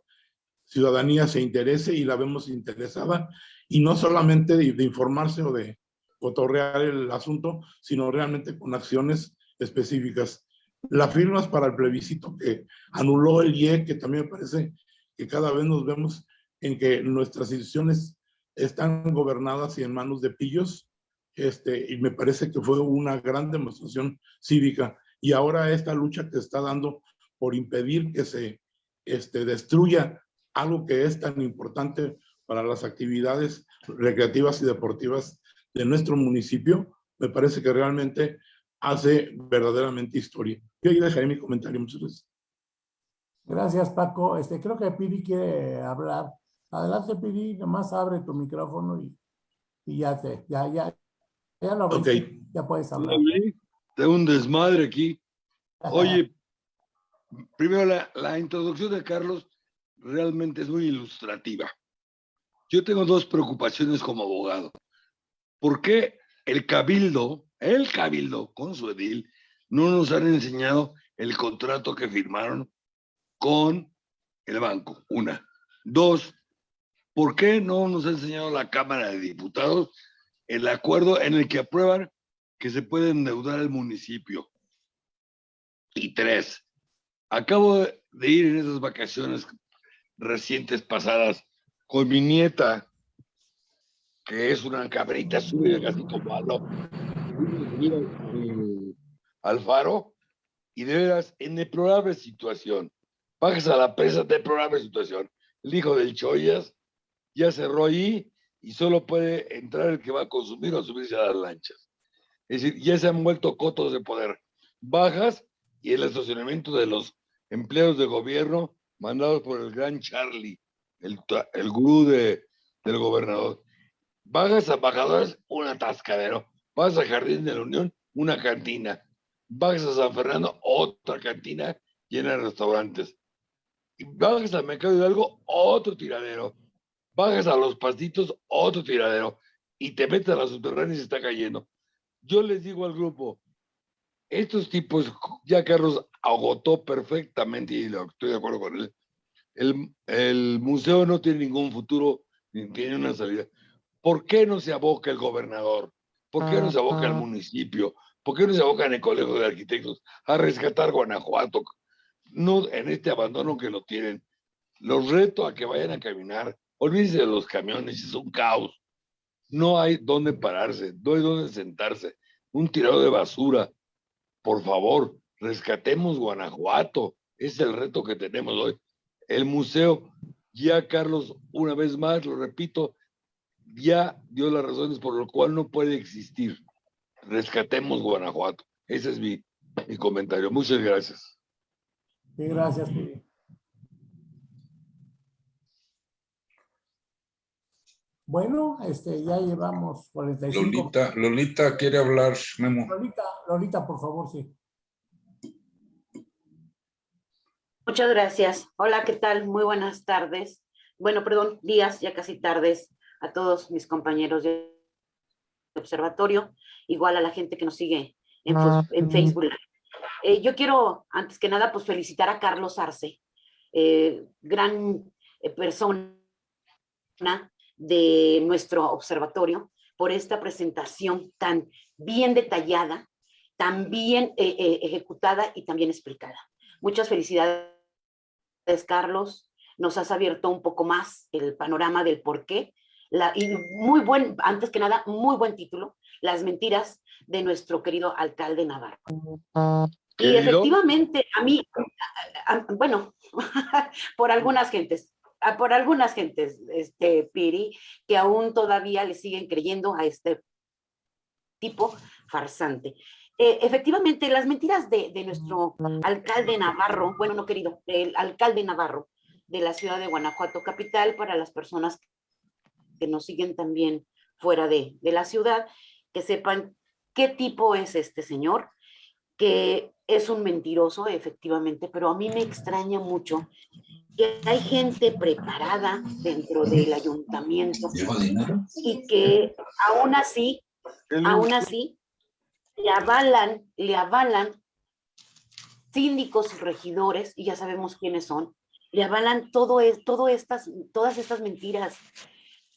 ciudadanía se interese y la vemos interesada, y no solamente de, informarse o de otorrear el asunto, sino realmente con acciones específicas. Las firmas para el plebiscito que anuló el IE, que también me parece que cada vez nos vemos en que nuestras instituciones están gobernadas y en manos de pillos, este, y me parece que fue una gran demostración cívica. Y ahora esta lucha que está dando por impedir que se este, destruya algo que es tan importante para las actividades recreativas y deportivas de nuestro municipio, me parece que realmente hace verdaderamente historia. Yo ahí dejaré mi comentario. Muchas gracias. Gracias, Paco. Este, creo que Piri quiere hablar. Adelante, Piri, nomás abre tu micrófono y, y ya te, ya, ya, ya lo ves, ya puedes hablar de un desmadre aquí. Oye, primero la, la, introducción de Carlos realmente es muy ilustrativa. Yo tengo dos preocupaciones como abogado. ¿Por qué el cabildo, el cabildo con su edil, no nos han enseñado el contrato que firmaron con el banco? Una. Dos, ¿por qué no nos ha enseñado la Cámara de Diputados el acuerdo en el que aprueban que se puede endeudar el municipio. Y tres, acabo de ir en esas vacaciones recientes pasadas con mi nieta, que es una cabrita subida casi como al faro, y de veras, en deplorable situación, bajas a la presa, deplorable situación. El hijo del Choyas ya cerró ahí y solo puede entrar el que va a consumir o subirse a las lanchas. Es decir, ya se han vuelto cotos de poder. Bajas y el estacionamiento de los empleados de gobierno mandados por el gran Charlie, el, el gurú de, del gobernador. Bajas a embajadores, un atascadero. Vas a Jardín de la Unión, una cantina. Bajas a San Fernando, otra cantina llena de restaurantes. Y bajas a Mercado Hidalgo, otro tiradero. Bajas a los pastitos, otro tiradero. Y te metes a la subterránea y se está cayendo yo les digo al grupo, estos tipos, ya Carlos agotó perfectamente, y estoy de acuerdo con él, el museo no tiene ningún futuro ni tiene una salida. ¿Por qué no se aboca el gobernador? ¿Por qué no se aboca el municipio? ¿Por qué no se aboca en el Colegio de Arquitectos a rescatar Guanajuato? No en este abandono que lo tienen. Los reto a que vayan a caminar. Olvídense de los camiones, es un caos. No hay dónde pararse, no hay dónde sentarse. Un tirado de basura. Por favor, rescatemos Guanajuato. Es el reto que tenemos hoy. El museo, ya Carlos, una vez más, lo repito, ya dio las razones por lo cual no puede existir. Rescatemos Guanajuato. Ese es mi, mi comentario. Muchas gracias. Sí, gracias. Piri. Bueno, este, ya llevamos 45. Lolita, Lolita quiere hablar, Memo. Lolita, Lolita, por favor, sí. Muchas gracias. Hola, ¿qué tal? Muy buenas tardes. Bueno, perdón, días, ya casi tardes, a todos mis compañeros de observatorio, igual a la gente que nos sigue en, fos- en Facebook. Eh, yo quiero, antes que nada, pues felicitar a Carlos Arce, eh, gran eh, persona de nuestro observatorio, por esta presentación tan bien detallada, tan bien eh, ejecutada y tan bien explicada. Muchas felicidades, Carlos. Nos has abierto un poco más el panorama del por qué. La, y muy buen, antes que nada, muy buen título, Las mentiras de nuestro querido alcalde Navarro. Y efectivamente, a mí, a- a- bueno, [laughs] por algunas gentes, a- por algunas gentes, este, Piri, que aún todavía le siguen creyendo a este tipo farsante. Eh, efectivamente, las mentiras de, de nuestro alcalde Navarro, bueno, no querido, el alcalde Navarro de la ciudad de Guanajuato capital, para las personas que nos siguen también fuera de, de la ciudad, que sepan qué tipo es este señor, que es un mentiroso, efectivamente, pero a mí me extraña mucho que hay gente preparada dentro del ayuntamiento y que aún así, aún así, le avalan, le avalan síndicos y regidores, y ya sabemos quiénes son, le avalan todo es, todo estas, todas estas mentiras.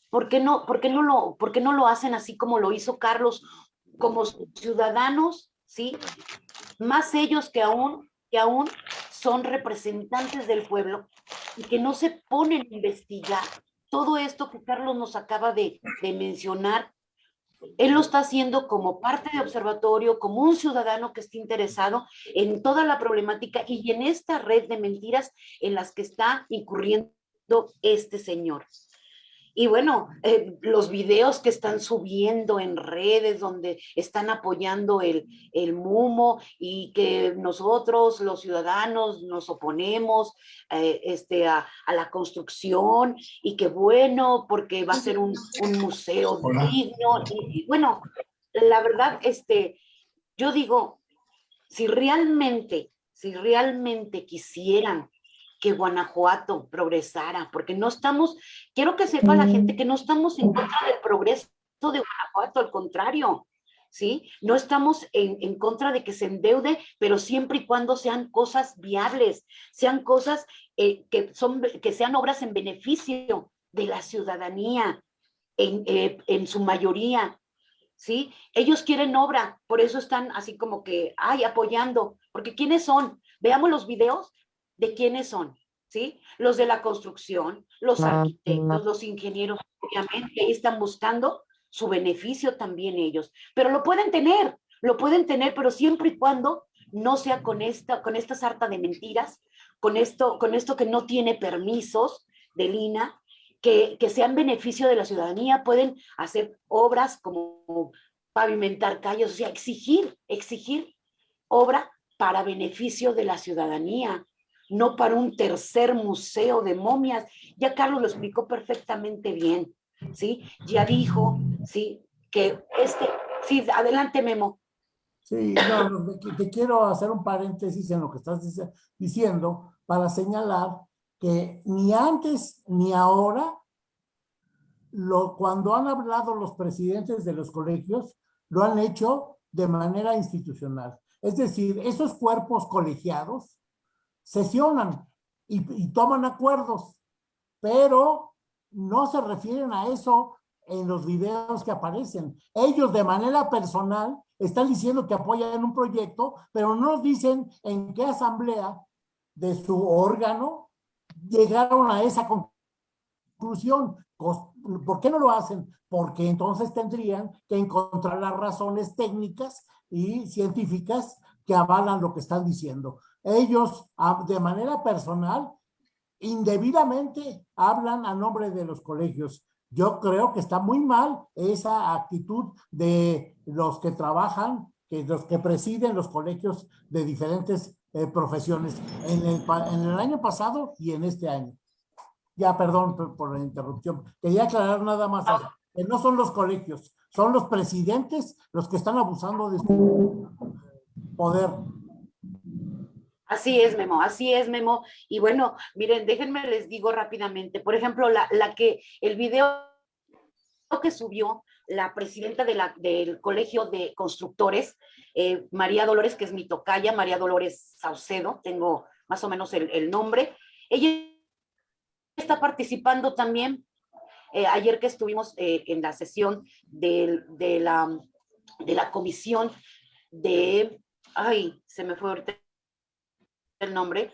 ¿Por qué, no, por, qué no lo, ¿Por qué no lo hacen así como lo hizo Carlos, como ciudadanos, sí? Más ellos que aún, que aún son representantes del pueblo y que no se ponen a investigar todo esto que Carlos nos acaba de, de mencionar él lo está haciendo como parte de observatorio, como un ciudadano que está interesado en toda la problemática y en esta red de mentiras en las que está incurriendo este señor. Y bueno, eh, los videos que están subiendo en redes donde están apoyando el, el MUMO y que nosotros, los ciudadanos, nos oponemos eh, este, a, a la construcción y que bueno, porque va a ser un, un museo Hola. digno. Y, y bueno, la verdad, este, yo digo, si realmente, si realmente quisieran que Guanajuato progresara, porque no estamos, quiero que sepa la gente que no estamos en contra del progreso de Guanajuato, al contrario, ¿sí? No estamos en, en contra de que se endeude, pero siempre y cuando sean cosas viables, sean cosas eh, que, son, que sean obras en beneficio de la ciudadanía, en, eh, en su mayoría, ¿sí? Ellos quieren obra, por eso están así como que, ay, apoyando, porque ¿quiénes son? Veamos los videos de quiénes son, ¿sí? Los de la construcción, los arquitectos, los ingenieros, obviamente, ahí están buscando su beneficio también ellos, pero lo pueden tener, lo pueden tener, pero siempre y cuando no sea con esta, con esta sarta de mentiras, con esto, con esto que no tiene permisos del INA, que, que sean beneficio de la ciudadanía, pueden hacer obras como pavimentar calles, o sea, exigir, exigir obra para beneficio de la ciudadanía, no para un tercer museo de momias. Ya Carlos lo explicó perfectamente bien, ¿sí? Ya dijo, ¿sí? Que este, sí, adelante Memo. Sí, no, te, quiero hacer un paréntesis en lo que estás diciendo para señalar que ni antes ni ahora, lo, cuando han hablado los presidentes de los colegios, lo han hecho de manera institucional. Es decir, esos cuerpos colegiados sesionan y, y toman acuerdos, pero no se refieren a eso en los videos que aparecen. Ellos de manera personal están diciendo que apoyan un proyecto, pero no nos dicen en qué asamblea de su órgano llegaron a esa conclusión. ¿Por qué no lo hacen? Porque entonces tendrían que encontrar las razones técnicas y científicas que avalan lo que están diciendo. Ellos, de manera personal, indebidamente hablan a nombre de los colegios. Yo creo que está muy mal esa actitud de los que trabajan, que los que presiden los colegios de diferentes eh, profesiones en el, año pasado y en este año. Ya, perdón por, la interrupción. Quería aclarar nada más que no son los colegios, son los presidentes los que están abusando de su poder. Así es, Memo, así es, Memo. Y bueno, miren, déjenme les digo rápidamente. Por ejemplo, la, la que, el video que subió la presidenta de la, del Colegio de Constructores, eh, María Dolores, que es mi tocaya, María Dolores Saucedo, tengo más o menos el, el nombre. Ella está participando también. Eh, ayer que estuvimos eh, en la sesión de, de, la, de la comisión de, ay, se me fue ahorita el nombre,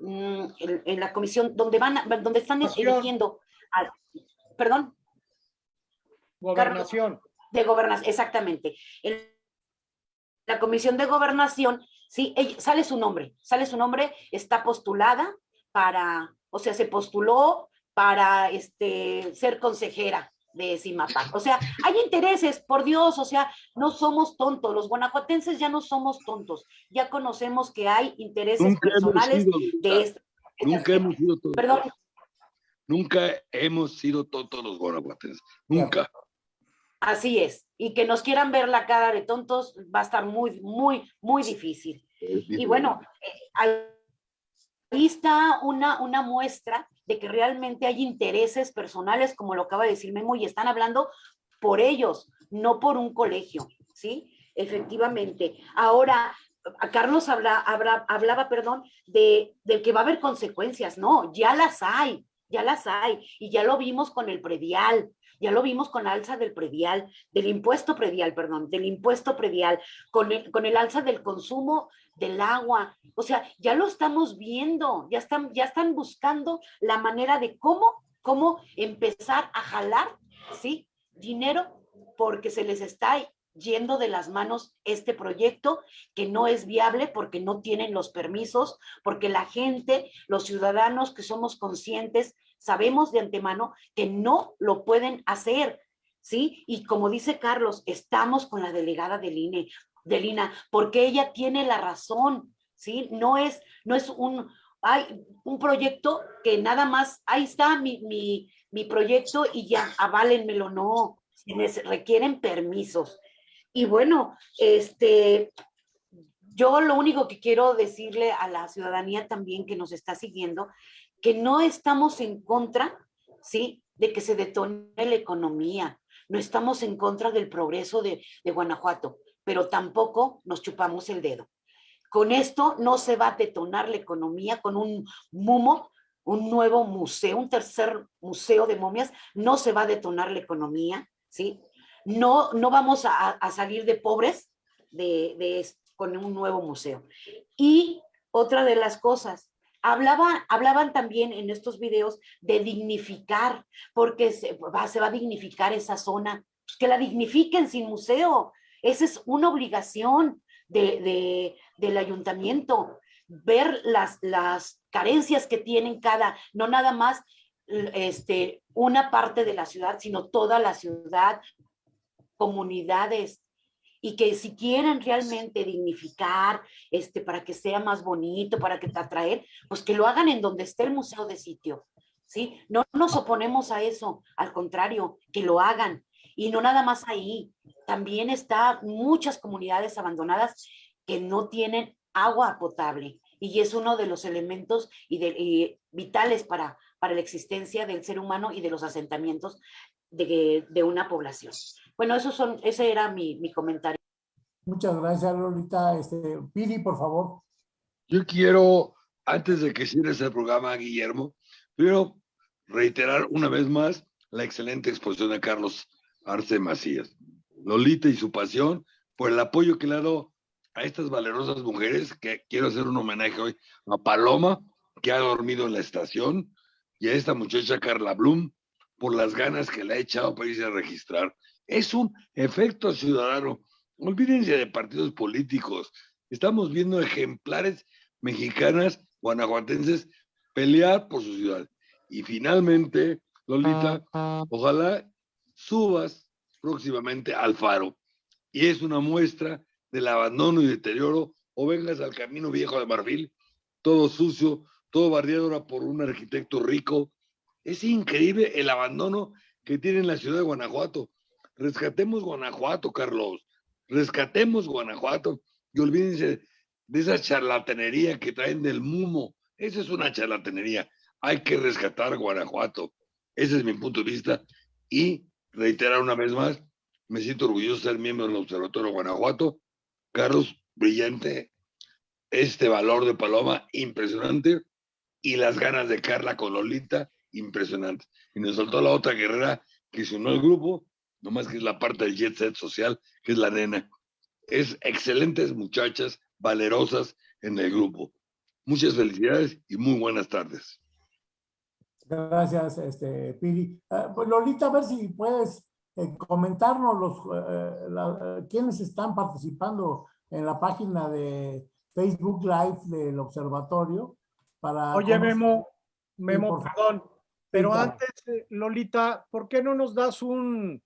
mm, en, en, la comisión donde van, a, donde están eligiendo, al, perdón. Gobernación. De gobernación, exactamente. En la comisión de gobernación, sí, ella, sale su nombre, sale su nombre, está postulada para, o sea, se postuló para este, ser consejera de CIMAPAC. O sea, hay intereses, por Dios, o sea, no somos tontos, los guanajuatenses ya no somos tontos, ya conocemos que hay intereses Nunca personales sido, de esto. Nunca hemos sido tontos. Perdón, Nunca hemos sido tontos los guanajuatenses. Nunca. así es. Y que nos quieran ver la cara de tontos va a estar muy, muy, muy difícil. Y bueno, eh, ahí está una, una muestra de que realmente hay intereses personales, como lo acaba de decir Memo, y están hablando por ellos, no por un colegio, ¿sí? Efectivamente. Ahora, Carlos habla, habla, hablaba, perdón, de, de que va a haber consecuencias. No, ya las hay, ya las hay. Y ya lo vimos con el predial, ya lo vimos con alza del predial, del impuesto predial, perdón, del impuesto predial, con el, con el alza del consumo del agua. O sea, ya lo estamos viendo, ya están, ya están buscando la manera de cómo, cómo empezar a jalar, ¿sí? Dinero porque se les está yendo de las manos este proyecto que no es viable porque no tienen los permisos, porque la gente, los ciudadanos que somos conscientes, sabemos de antemano que no lo pueden hacer, ¿sí? Y como dice Carlos, estamos con la delegada del INE, de Lina, porque ella tiene la razón, ¿sí? No es, no es un, hay un proyecto que nada más, ahí está mi, mi, mi proyecto y ya, aválenmelo, no, requieren permisos. Y bueno, este, yo lo único que quiero decirle a la ciudadanía también que nos está siguiendo, que no estamos en contra, ¿sí? De que se detone la economía, no estamos en contra del progreso de, de Guanajuato pero tampoco nos chupamos el dedo. Con esto no se va a detonar la economía con un MUMO, un nuevo museo, un tercer museo de momias, no se va a detonar la economía, ¿sí? No, no vamos a, salir de pobres de, con un nuevo museo. Y otra de las cosas, hablaba, hablaban también en estos videos de dignificar, porque se va, se va a dignificar esa zona, pues que la dignifiquen sin museo, esa es una obligación de, de, del ayuntamiento, ver las, las carencias que tienen cada, no nada más este, una parte de la ciudad, sino toda la ciudad, comunidades, y que si quieren realmente dignificar, este, para que sea más bonito, para que te atraer, pues que lo hagan en donde esté el museo de sitio, ¿sí? No nos oponemos a eso, al contrario, que lo hagan, y no nada más ahí, también está muchas comunidades abandonadas que no tienen agua potable y es uno de los elementos y de, y vitales para, para la existencia del ser humano y de los asentamientos de, de una población. Bueno, eso son, ese era mi, mi comentario. Muchas gracias, Lolita. Este, Pidi, por favor. Yo quiero, antes de que cierres el programa, Guillermo, primero reiterar una vez más la excelente exposición de Carlos Arce Macías. Lolita y su pasión por el apoyo que le ha dado a estas valerosas mujeres, que quiero hacer un homenaje hoy a Paloma, que ha dormido en la estación, y a esta muchacha Carla Blum, por las ganas que le ha echado para irse a registrar. Es un efecto ciudadano. Olvídense de partidos políticos. Estamos viendo ejemplares mexicanas, guanajuatenses, pelear por su ciudad. Y finalmente, Lolita, ojalá subas próximamente al faro. Y es una muestra del abandono y deterioro, o vengas al camino viejo de Marfil, todo sucio, todo barriado ahora por un arquitecto rico. Es increíble el abandono que tiene la ciudad de Guanajuato. Rescatemos Guanajuato, Carlos. Rescatemos Guanajuato y olvídense de esa charlatanería que traen del mumo. Esa es una charlatanería. Hay que rescatar Guanajuato. Ese es mi punto de vista. Y reiterar una vez más, me siento orgulloso de ser miembro del Observatorio Guanajuato. Carlos, brillante. Este valor de Paloma, impresionante. Y las ganas de Carla con Lolita, impresionante. Y nos soltó la otra guerrera que se unió al grupo, nomás que es la parte del jet set social, que es la nena. Es excelentes muchachas, valerosas en el grupo. Muchas felicidades y muy buenas tardes. Gracias, este, Piri. Ah, pues Lolita, a ver si puedes eh, comentarnos los eh, eh, quiénes están participando en la página de Facebook Live del observatorio. Para Oye, Memo, Memo, perdón, pero antes, Lolita, ¿por qué no nos das un,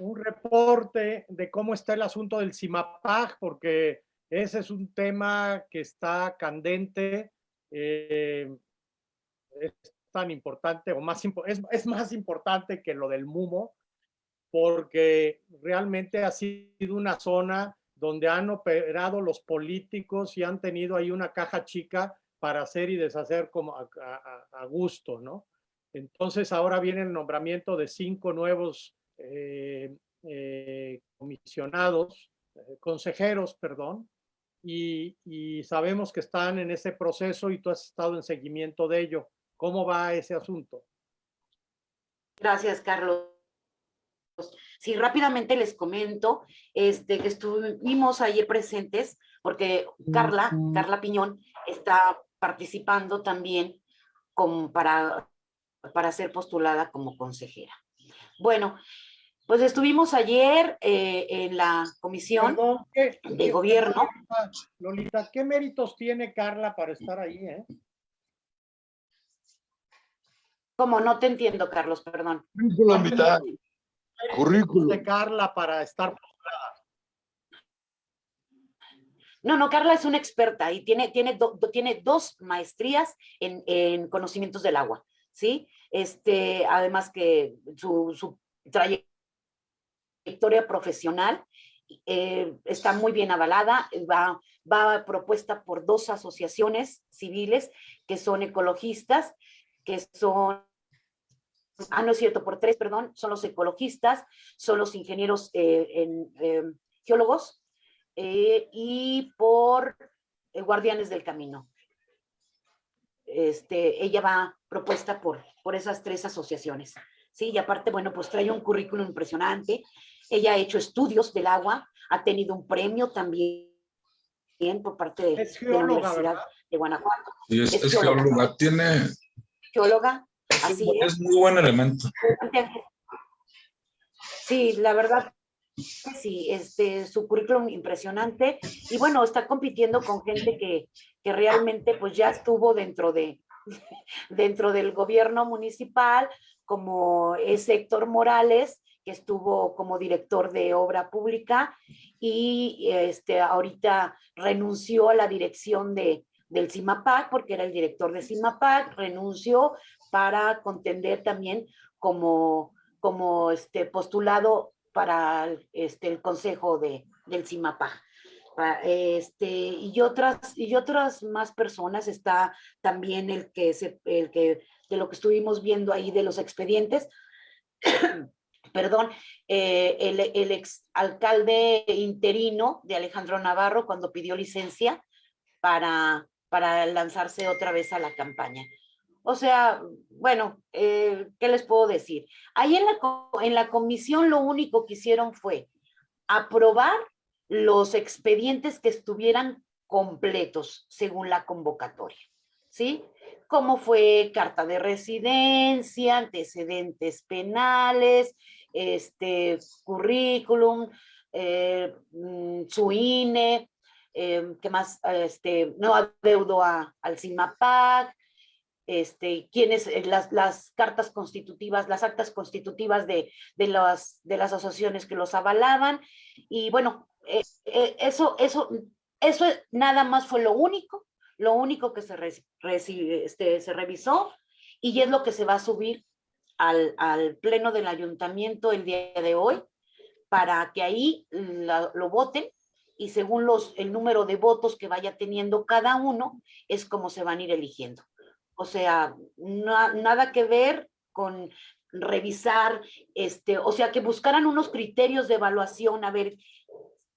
un reporte de cómo está el asunto del CIMAPAG? Porque ese es un tema que está candente. es tan importante o más es, es más importante que lo del MUMO porque realmente ha sido una zona donde han operado los políticos y han tenido ahí una caja chica para hacer y deshacer como a, gusto, ¿no? Entonces ahora viene el nombramiento de cinco nuevos eh, eh, comisionados, eh, consejeros, perdón, y, y, sabemos que están en ese proceso y tú has estado en seguimiento de ello. ¿Cómo va ese asunto? Gracias, Carlos. Sí, rápidamente les comento este, que estuvimos ayer presentes porque Carla, Carla Piñón, está participando también para, para ser postulada como consejera. Bueno, pues estuvimos ayer eh, en la comisión de gobierno. Lolita, ¿qué méritos tiene Carla para estar ahí? Eh? ¿Cómo? No te entiendo, Carlos, perdón. La mitad. Currículum. de Carla para estar No, no, Carla es una experta y tiene, tiene, tiene dos maestrías en, en, conocimientos del agua, ¿sí? Este, además que su, su trayectoria profesional eh, está muy bien avalada, va, va propuesta por dos asociaciones civiles que son ecologistas, que son ah, no es cierto, por tres, perdón, son los ecologistas, son los ingenieros eh, en, eh, geólogos eh, y por guardianes del camino. Este, ella va propuesta por, por esas tres asociaciones. Sí, y aparte, bueno, pues trae un currículum impresionante. Ella ha hecho estudios del agua, ha tenido un premio también por parte de, la Universidad de Guanajuato. Sí, es, es geóloga. Tiene... Así es. muy buen elemento. Sí, la verdad, sí, este, su currículum impresionante y bueno, está compitiendo con gente que, que realmente pues ya estuvo dentro de [laughs] dentro del gobierno municipal, como es Héctor Morales, que estuvo como director de obra pública y este, ahorita renunció a la dirección de, del CIMAPAC, porque era el director de CIMAPAC, renunció para contender también como, como este postulado para este, el consejo de, del CIMAPAC. Este, y otras y otras más personas está también el que se, el que de lo que estuvimos viendo ahí de los expedientes [coughs] perdón, eh, el, el ex alcalde interino de Alejandro Navarro cuando pidió licencia para, para lanzarse otra vez a la campaña. O sea, bueno, eh, ¿qué les puedo decir? Ahí en la, en la comisión lo único que hicieron fue aprobar los expedientes que estuvieran completos según la convocatoria, ¿sí? Como fue carta de residencia, antecedentes penales, este, currículum, eh, mm, su INE, eh, ¿qué más? Este, no adeudo a, al CIMAPAC, este, quiénes, eh, las, las cartas constitutivas, las actas constitutivas de, de, las, de las asociaciones que los avalaban. Y bueno, eh, eh, eso, eso, eso nada más fue lo único, lo único que se, este, se revisó y es lo que se va a subir al, al pleno del ayuntamiento el día de hoy para que ahí lo voten y según los, el número de votos que vaya teniendo cada uno es como se van a ir eligiendo. O sea, na- nada que ver con revisar, este, o sea, que buscaran unos criterios de evaluación, a ver,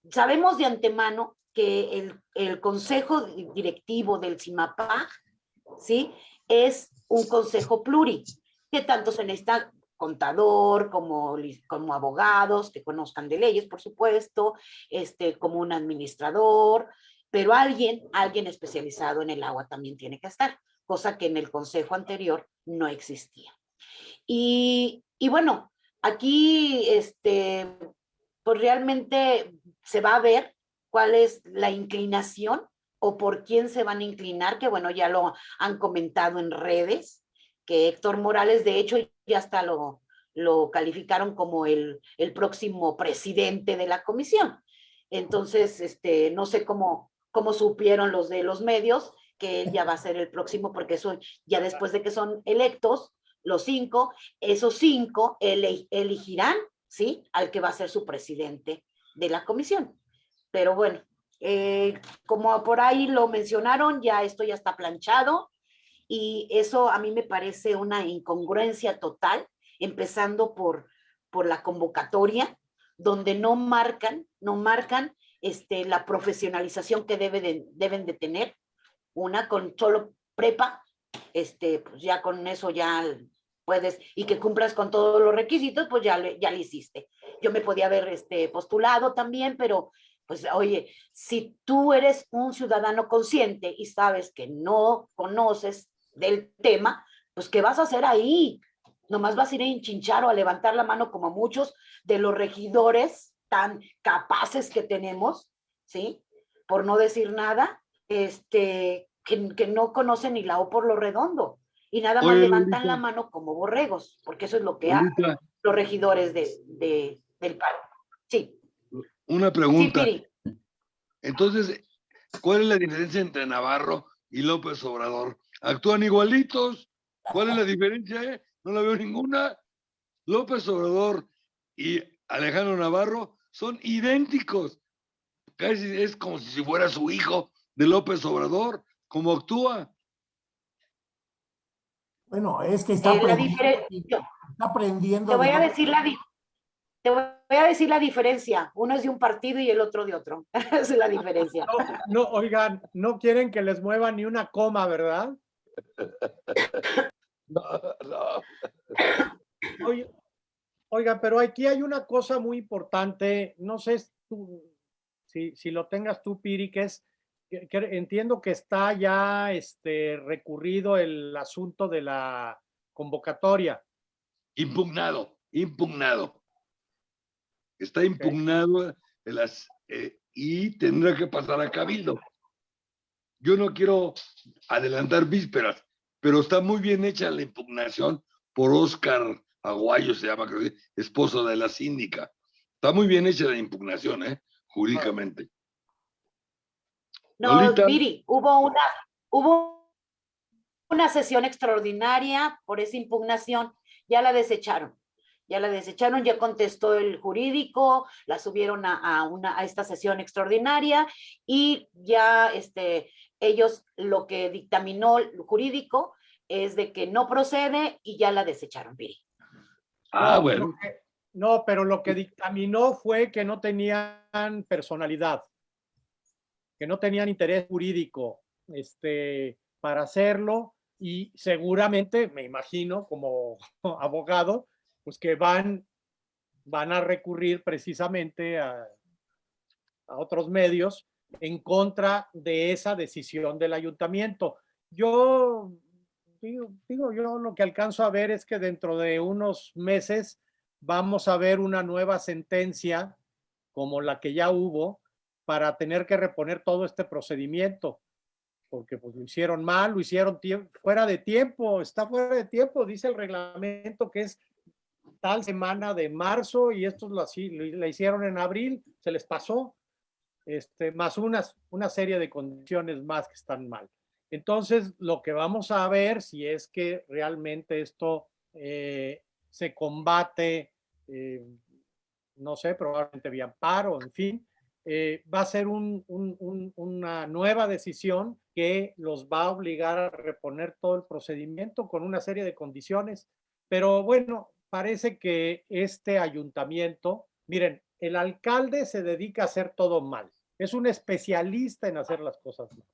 sabemos de antemano que el, el consejo directivo del CIMAPAG, ¿sí? Es un consejo pluri, que tanto se necesita contador, como, como abogados que conozcan de leyes, por supuesto, este, como un administrador, pero alguien, alguien especializado en el agua también tiene que estar, cosa que en el consejo anterior no existía. Y, y bueno, aquí, este, pues realmente se va a ver cuál es la inclinación o por quién se van a inclinar, que bueno, ya lo han comentado en redes, que Héctor Morales, de hecho, ya hasta lo, lo calificaron como el, el próximo presidente de la comisión. Entonces, este, no sé cómo, cómo supieron los de los medios que él ya va a ser el próximo, porque eso ya después de que son electos, los cinco, esos cinco ele- elegirán, ¿sí? Al que va a ser su presidente de la comisión. Pero bueno, eh, como por ahí lo mencionaron, ya esto ya está planchado y eso a mí me parece una incongruencia total, empezando por, por la convocatoria, donde no marcan, no marcan este, la profesionalización que debe de- deben de tener, una con solo prepa, este, pues ya con eso ya puedes, y que cumplas con todos los requisitos, pues ya, ya le hiciste. Yo me podía haber este, postulado también, pero pues oye, si tú eres un ciudadano consciente y sabes que no conoces del tema, pues ¿qué vas a hacer ahí? Nomás vas a ir a enchinchar o a levantar la mano como muchos de los regidores tan capaces que tenemos, ¿sí? Por no decir nada, este, que, que no conocen ni la O por lo redondo. Y nada más Oye, levantan la mano como borregos, porque eso es lo que hacen los regidores de, de- del paro. Sí, una sí, pregunta. Piri. Entonces, ¿cuál es la diferencia entre Navarro y López Obrador? ¿Actúan igualitos? ¿Cuál es la diferencia? eh? No la veo ninguna. López Obrador y Alejandro Navarro son idénticos. Casi es como si fuera su hijo de López Obrador, como actúa. Bueno, es que está Eh, aprendiendo, diferencia, está aprendiendo. te voy de a decir la te voy a decir la diferencia. Uno es de un partido y el otro de otro. [laughs] Esa es la diferencia. No, no, oigan, no quieren que les mueva ni una coma, ¿verdad? [laughs] No, no. Oye, oiga, pero aquí hay una cosa muy importante, no sé si, tú- si, si lo tengas tú, Piri, que es, que, que entiendo que está ya este, recurrido el asunto de la convocatoria. Impugnado, impugnado. Está impugnado el eh, y tendrá que pasar a Cabildo. Yo no quiero adelantar vísperas, pero está muy bien hecha la impugnación por Oscar Aguayo, se llama, creo, esposo de la síndica. Está muy bien hecha la impugnación, ¿eh? Jurídicamente. No, Lolita. Viri, hubo una, hubo una sesión extraordinaria por esa impugnación, ya la desecharon. Ya la desecharon, ya contestó el jurídico, la subieron a, a una, a esta sesión extraordinaria y ya este, ellos lo que dictaminó el jurídico es de que no procede y ya la desecharon, Viri. Ah, No, bueno. lo que- no, pero lo que dictaminó fue que no tenían personalidad, que no tenían interés jurídico este, para hacerlo y seguramente, me imagino, como [laughs] abogado, pues que van, van a recurrir precisamente a, a otros medios en contra de esa decisión del ayuntamiento. Yo digo, digo, yo lo que alcanzo a ver es que dentro de unos meses vamos a ver una nueva sentencia como la que ya hubo para tener que reponer todo este procedimiento porque pues lo hicieron mal, lo hicieron fuera de tiempo, está fuera de tiempo, dice el reglamento que es tal semana de marzo y estos lo, así, lo, hicieron en abril, se les pasó, este, más unas, una serie de condiciones más que están mal. Entonces, lo que vamos a ver si es que realmente esto eh, se combate, eh, no sé, probablemente vía amparo, en fin, eh, va a ser una nueva decisión que los va a obligar a reponer todo el procedimiento con una serie de condiciones. Pero bueno, parece que este ayuntamiento, miren, el alcalde se dedica a hacer todo mal. Es un especialista en hacer las cosas mal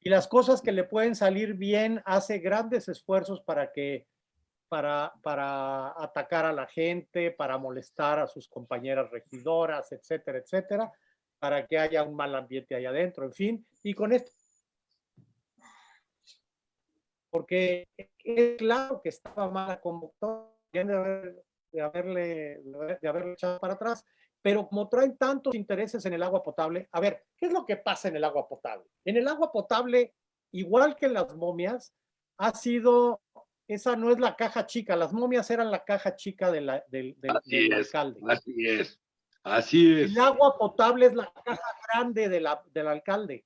y las cosas que le pueden salir bien hace grandes esfuerzos para que para, para atacar a la gente, para molestar a sus compañeras regidoras, etcétera, etcétera, para que haya un mal ambiente ahí adentro, en fin. Y con esto, porque es claro que estaba mal como de, de, haberle, de haberle echado para atrás, pero como traen tantos intereses en el agua potable, a ver, ¿qué es lo que pasa en el agua potable? En el agua potable, igual que en las momias, ha sido, esa no es la caja chica, las momias eran la caja chica de la, del, del, alcalde. Así es, así es. El agua potable es la caja grande de la, del alcalde.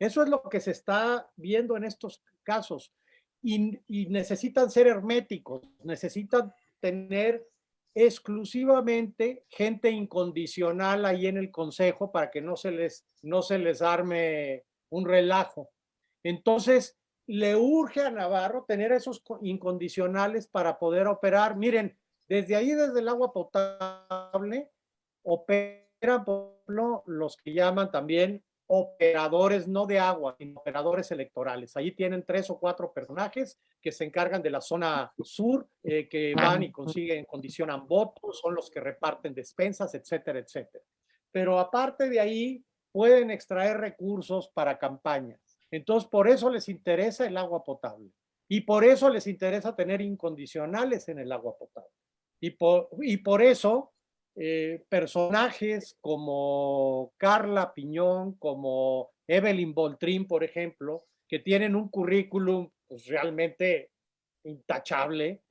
Eso es lo que se está viendo en estos casos. Y, y necesitan ser herméticos, necesitan tener exclusivamente gente incondicional ahí en el consejo para que no se les, no se les arme un relajo. Entonces, le urge a Navarro tener esos incondicionales para poder operar. Miren, desde ahí, desde el agua potable, operan los que llaman también operadores, no de agua, sino operadores electorales. Ahí tienen tres o cuatro personajes que se encargan de la zona sur, eh, que van y consiguen, condicionan votos, son los que reparten despensas, etcétera, etcétera. Pero aparte de ahí, pueden extraer recursos para campañas. Entonces, por eso les interesa el agua potable. Y por eso les interesa tener incondicionales en el agua potable. Y por, y por eso eh, personajes como Carla Piñón, como Evelyn Boltrín, por ejemplo, que tienen un currículum pues, realmente intachable,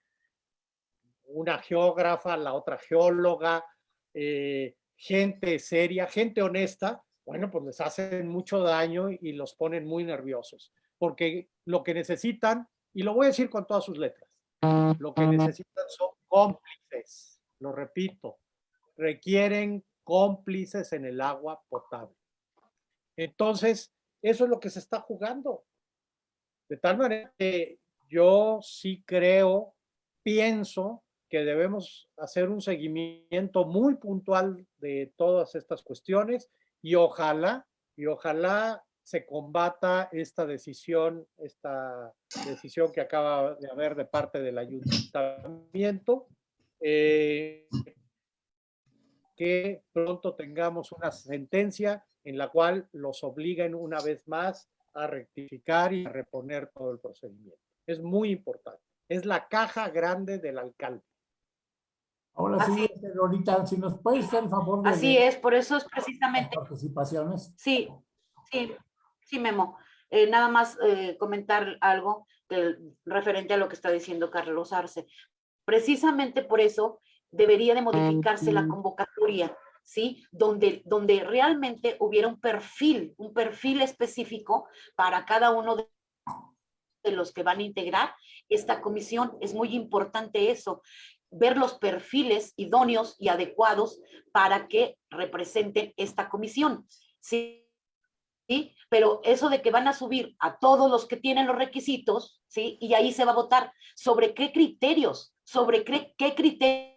una geógrafa, la otra geóloga, eh, gente seria, gente honesta, bueno, pues les hacen mucho daño y los ponen muy nerviosos, porque lo que necesitan, y lo voy a decir con todas sus letras, lo que necesitan son cómplices, lo repito, requieren cómplices en el agua potable. Entonces, eso es lo que se está jugando. De tal manera que yo sí creo, pienso que debemos hacer un seguimiento muy puntual de todas estas cuestiones y ojalá, y ojalá se combata esta decisión, esta decisión que acaba de haber de parte del ayuntamiento. Eh, que pronto tengamos una sentencia en la cual los obliguen una vez más a rectificar y a reponer todo el procedimiento. Es muy importante. Es la caja grande del alcalde. Ahora sí, ahorita, si nos puedes hacer el favor de Así es, por eso es precisamente... Participaciones. Sí, sí, sí, Memo. Eh, nada más eh, comentar algo referente a lo que está diciendo Carlos Arce. Precisamente por eso debería de modificarse la convocatoria, ¿sí? Donde, donde realmente hubiera un perfil, un perfil específico para cada uno de, los que van a integrar esta comisión. Es muy importante eso, ver los perfiles idóneos y adecuados para que representen esta comisión, ¿sí? ¿Sí? Pero eso de que van a subir a todos los que tienen los requisitos, ¿sí? Y ahí se va a votar sobre qué criterios, sobre qué, qué criterios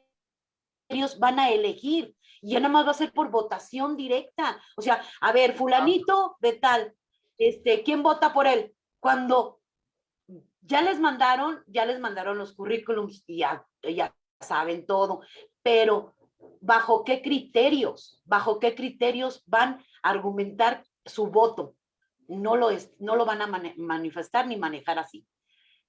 ellos van a elegir. Y ya nada más va a ser por votación directa. O sea, a ver, fulanito de tal, este, ¿quién vota por él? Cuando ya les mandaron, ya les mandaron los currículums y ya, ya saben todo, pero ¿bajo qué criterios? ¿Bajo qué criterios van a argumentar su voto? No lo, es, no lo van a manifestar ni manejar así.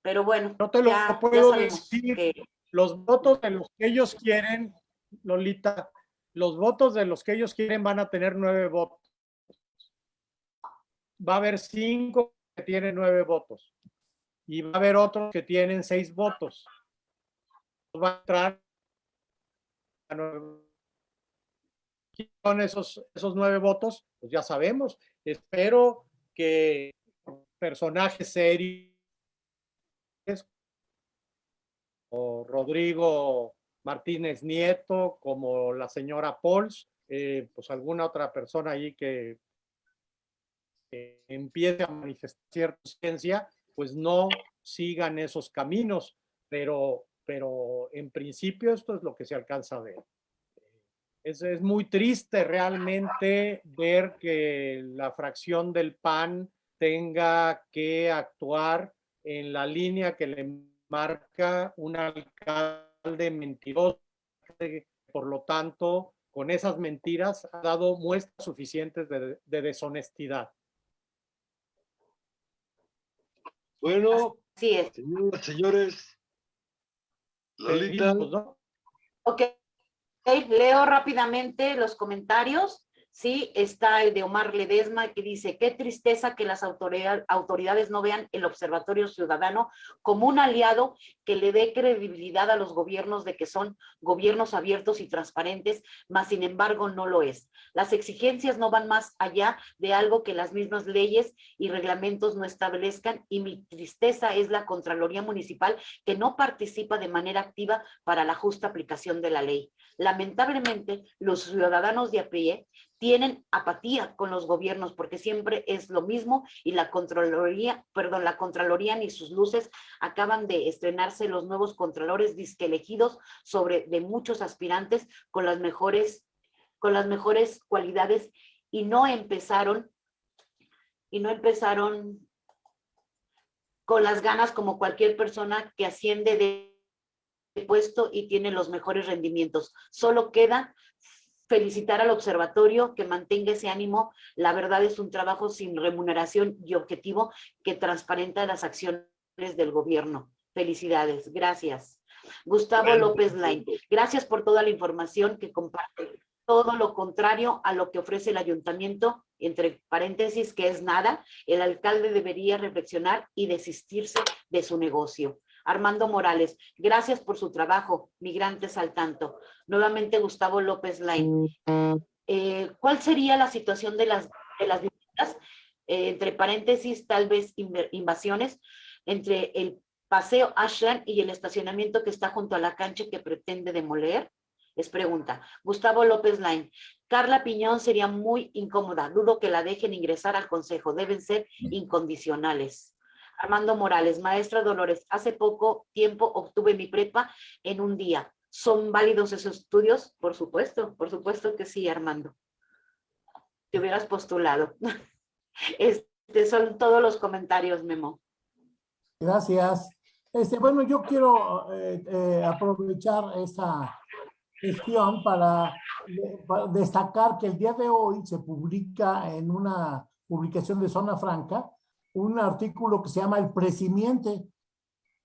Pero bueno, no te lo puedo decir. Los votos de los que ellos quieren, Lolita, los votos de los que ellos quieren van a tener nueve votos. Va a haber cinco que tienen nueve votos y va a haber otros que tienen seis votos. Va a entrar con esos, esos nueve votos, pues ya sabemos. Espero que personajes serios o Rodrigo Martínez Nieto, como la señora Pols, eh, pues alguna otra persona ahí que, que empiece a manifestar cierta ciencia, pues no sigan esos caminos, pero, pero en principio esto es lo que se alcanza a ver. Es, es muy triste realmente ver que la fracción del PAN tenga que actuar en la línea que le marca un alcalde mentiroso. Por lo tanto, con esas mentiras ha dado muestras suficientes de deshonestidad. Bueno, sí señores, Lolita. Ok, leo rápidamente los comentarios. Sí, está el de Omar Ledesma que dice, qué tristeza que las autoridades no vean el Observatorio Ciudadano como un aliado que le dé credibilidad a los gobiernos de que son gobiernos abiertos y transparentes, mas sin embargo no lo es. Las exigencias no van más allá de algo que las mismas leyes y reglamentos no establezcan y mi tristeza es la Contraloría Municipal que no participa de manera activa para la justa aplicación de la ley. Lamentablemente, los ciudadanos de a tienen apatía con los gobiernos porque siempre es lo mismo y la Contraloría, perdón, la Contraloría ni sus luces acaban de estrenarse los nuevos contralores disque elegidos sobre de muchos aspirantes con las mejores con las mejores cualidades y no empezaron y no empezaron con las ganas como cualquier persona que asciende de puesto y tiene los mejores rendimientos. Solo queda felicitar al observatorio que mantenga ese ánimo. La verdad es un trabajo sin remuneración y objetivo que transparenta las acciones del gobierno. Felicidades. Gracias. Gustavo López Lain. Gracias por toda la información que comparte. Todo lo contrario a lo que ofrece el ayuntamiento, entre paréntesis, que es nada, el alcalde debería reflexionar y desistirse de su negocio. Armando Morales, gracias por su trabajo, migrantes al tanto. Nuevamente Gustavo López Lain. Eh, ¿Cuál sería la situación de las, de las viviendas? Eh, entre paréntesis, tal vez invasiones, entre el paseo Ashland y el estacionamiento que está junto a la cancha que pretende demoler. Es pregunta. Gustavo López Lain. Carla Piñón sería muy incómoda. Dudo que la dejen ingresar al consejo. Deben ser incondicionales. Armando Morales, maestra Dolores, hace poco tiempo obtuve mi prepa en un día. ¿Son válidos esos estudios? Por supuesto, por supuesto que sí, Armando. Te hubieras postulado. [laughs] Este son todos los comentarios, Memo. Gracias. Este, bueno, yo quiero eh, eh, aprovechar esa gestión para, para, destacar que el día de hoy se publica en una publicación de Zona Franca un artículo que se llama El Presimiente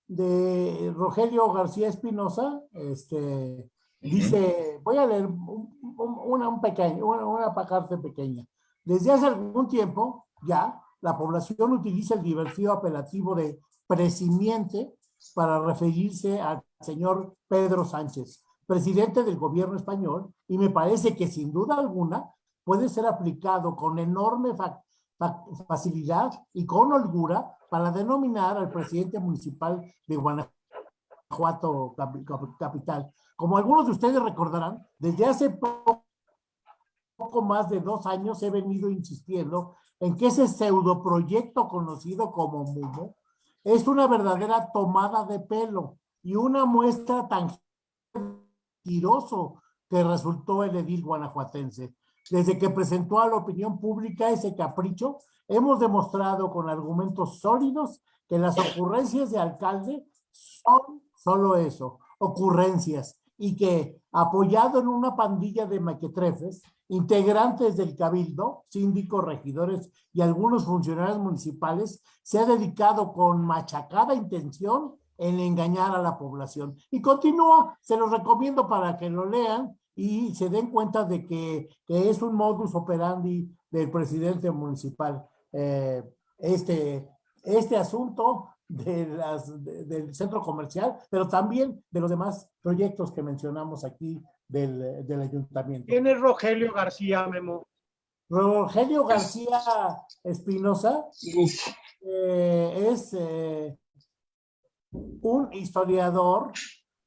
de Rogelio García Espinosa. Este, Dice, voy a leer una, un pequeño, una, parte pequeña. Desde hace algún tiempo ya la población utiliza el divertido apelativo de presimiente para referirse al señor Pedro Sánchez, presidente del gobierno español, y me parece que sin duda alguna puede ser aplicado con enorme facilidad y con holgura para denominar al presidente municipal de Guanajuato capital. Como algunos de ustedes recordarán, desde hace poco, poco más de dos años he venido insistiendo en que ese pseudoproyecto conocido como MUMO es una verdadera tomada de pelo y una muestra tan tiroso que resultó el edil guanajuatense. Desde que presentó a la opinión pública ese capricho, hemos demostrado con argumentos sólidos que las ocurrencias de alcalde son solo eso, ocurrencias, y que apoyado en una pandilla de maquetrefes, integrantes del cabildo, síndicos, regidores y algunos funcionarios municipales, se ha dedicado con machacada intención en engañar a la población. Y continúa, se los recomiendo para que lo lean y se den cuenta de que, que es un modus operandi del presidente municipal. Eh, este, este asunto de las, de- del centro comercial, pero también de los demás proyectos que mencionamos aquí del, del ayuntamiento. ¿Quién es Rogelio García, Memo? Rogelio García Espinosa eh, es eh, un historiador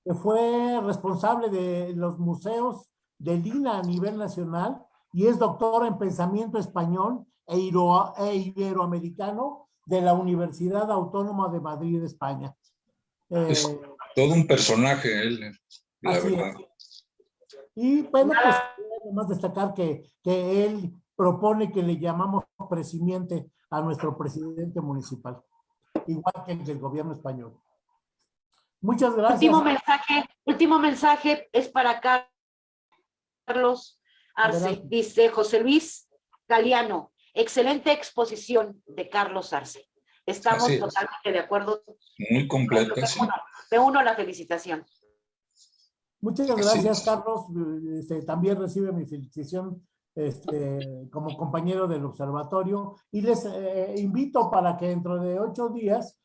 que fue responsable de los museos de Lina a nivel nacional y es doctor en pensamiento español e, iro- e iberoamericano de la Universidad Autónoma de Madrid, España. Eh, Es- todo un personaje, él, la Así es. verdad. Y bueno, pues además destacar que, que él propone que le llamamos presidente a nuestro presidente municipal, igual que el del gobierno español. Muchas gracias. Último mensaje, último mensaje es para Carlos Arce. Adelante. Dice José Luis Galeano, excelente exposición de Carlos Arce. Estamos es. totalmente de acuerdo. Muy completa, sí. uno, me uno a la felicitación. Muchas gracias. Carlos. Este, también recibe mi felicitación este, como compañero del observatorio y les eh, invito para que dentro de ocho días,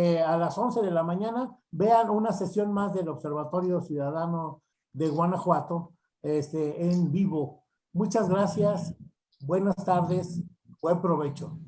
eh, a las 11 de la mañana, vean una sesión más del Observatorio Ciudadano de Guanajuato este, en vivo. Muchas gracias, buenas tardes, buen provecho.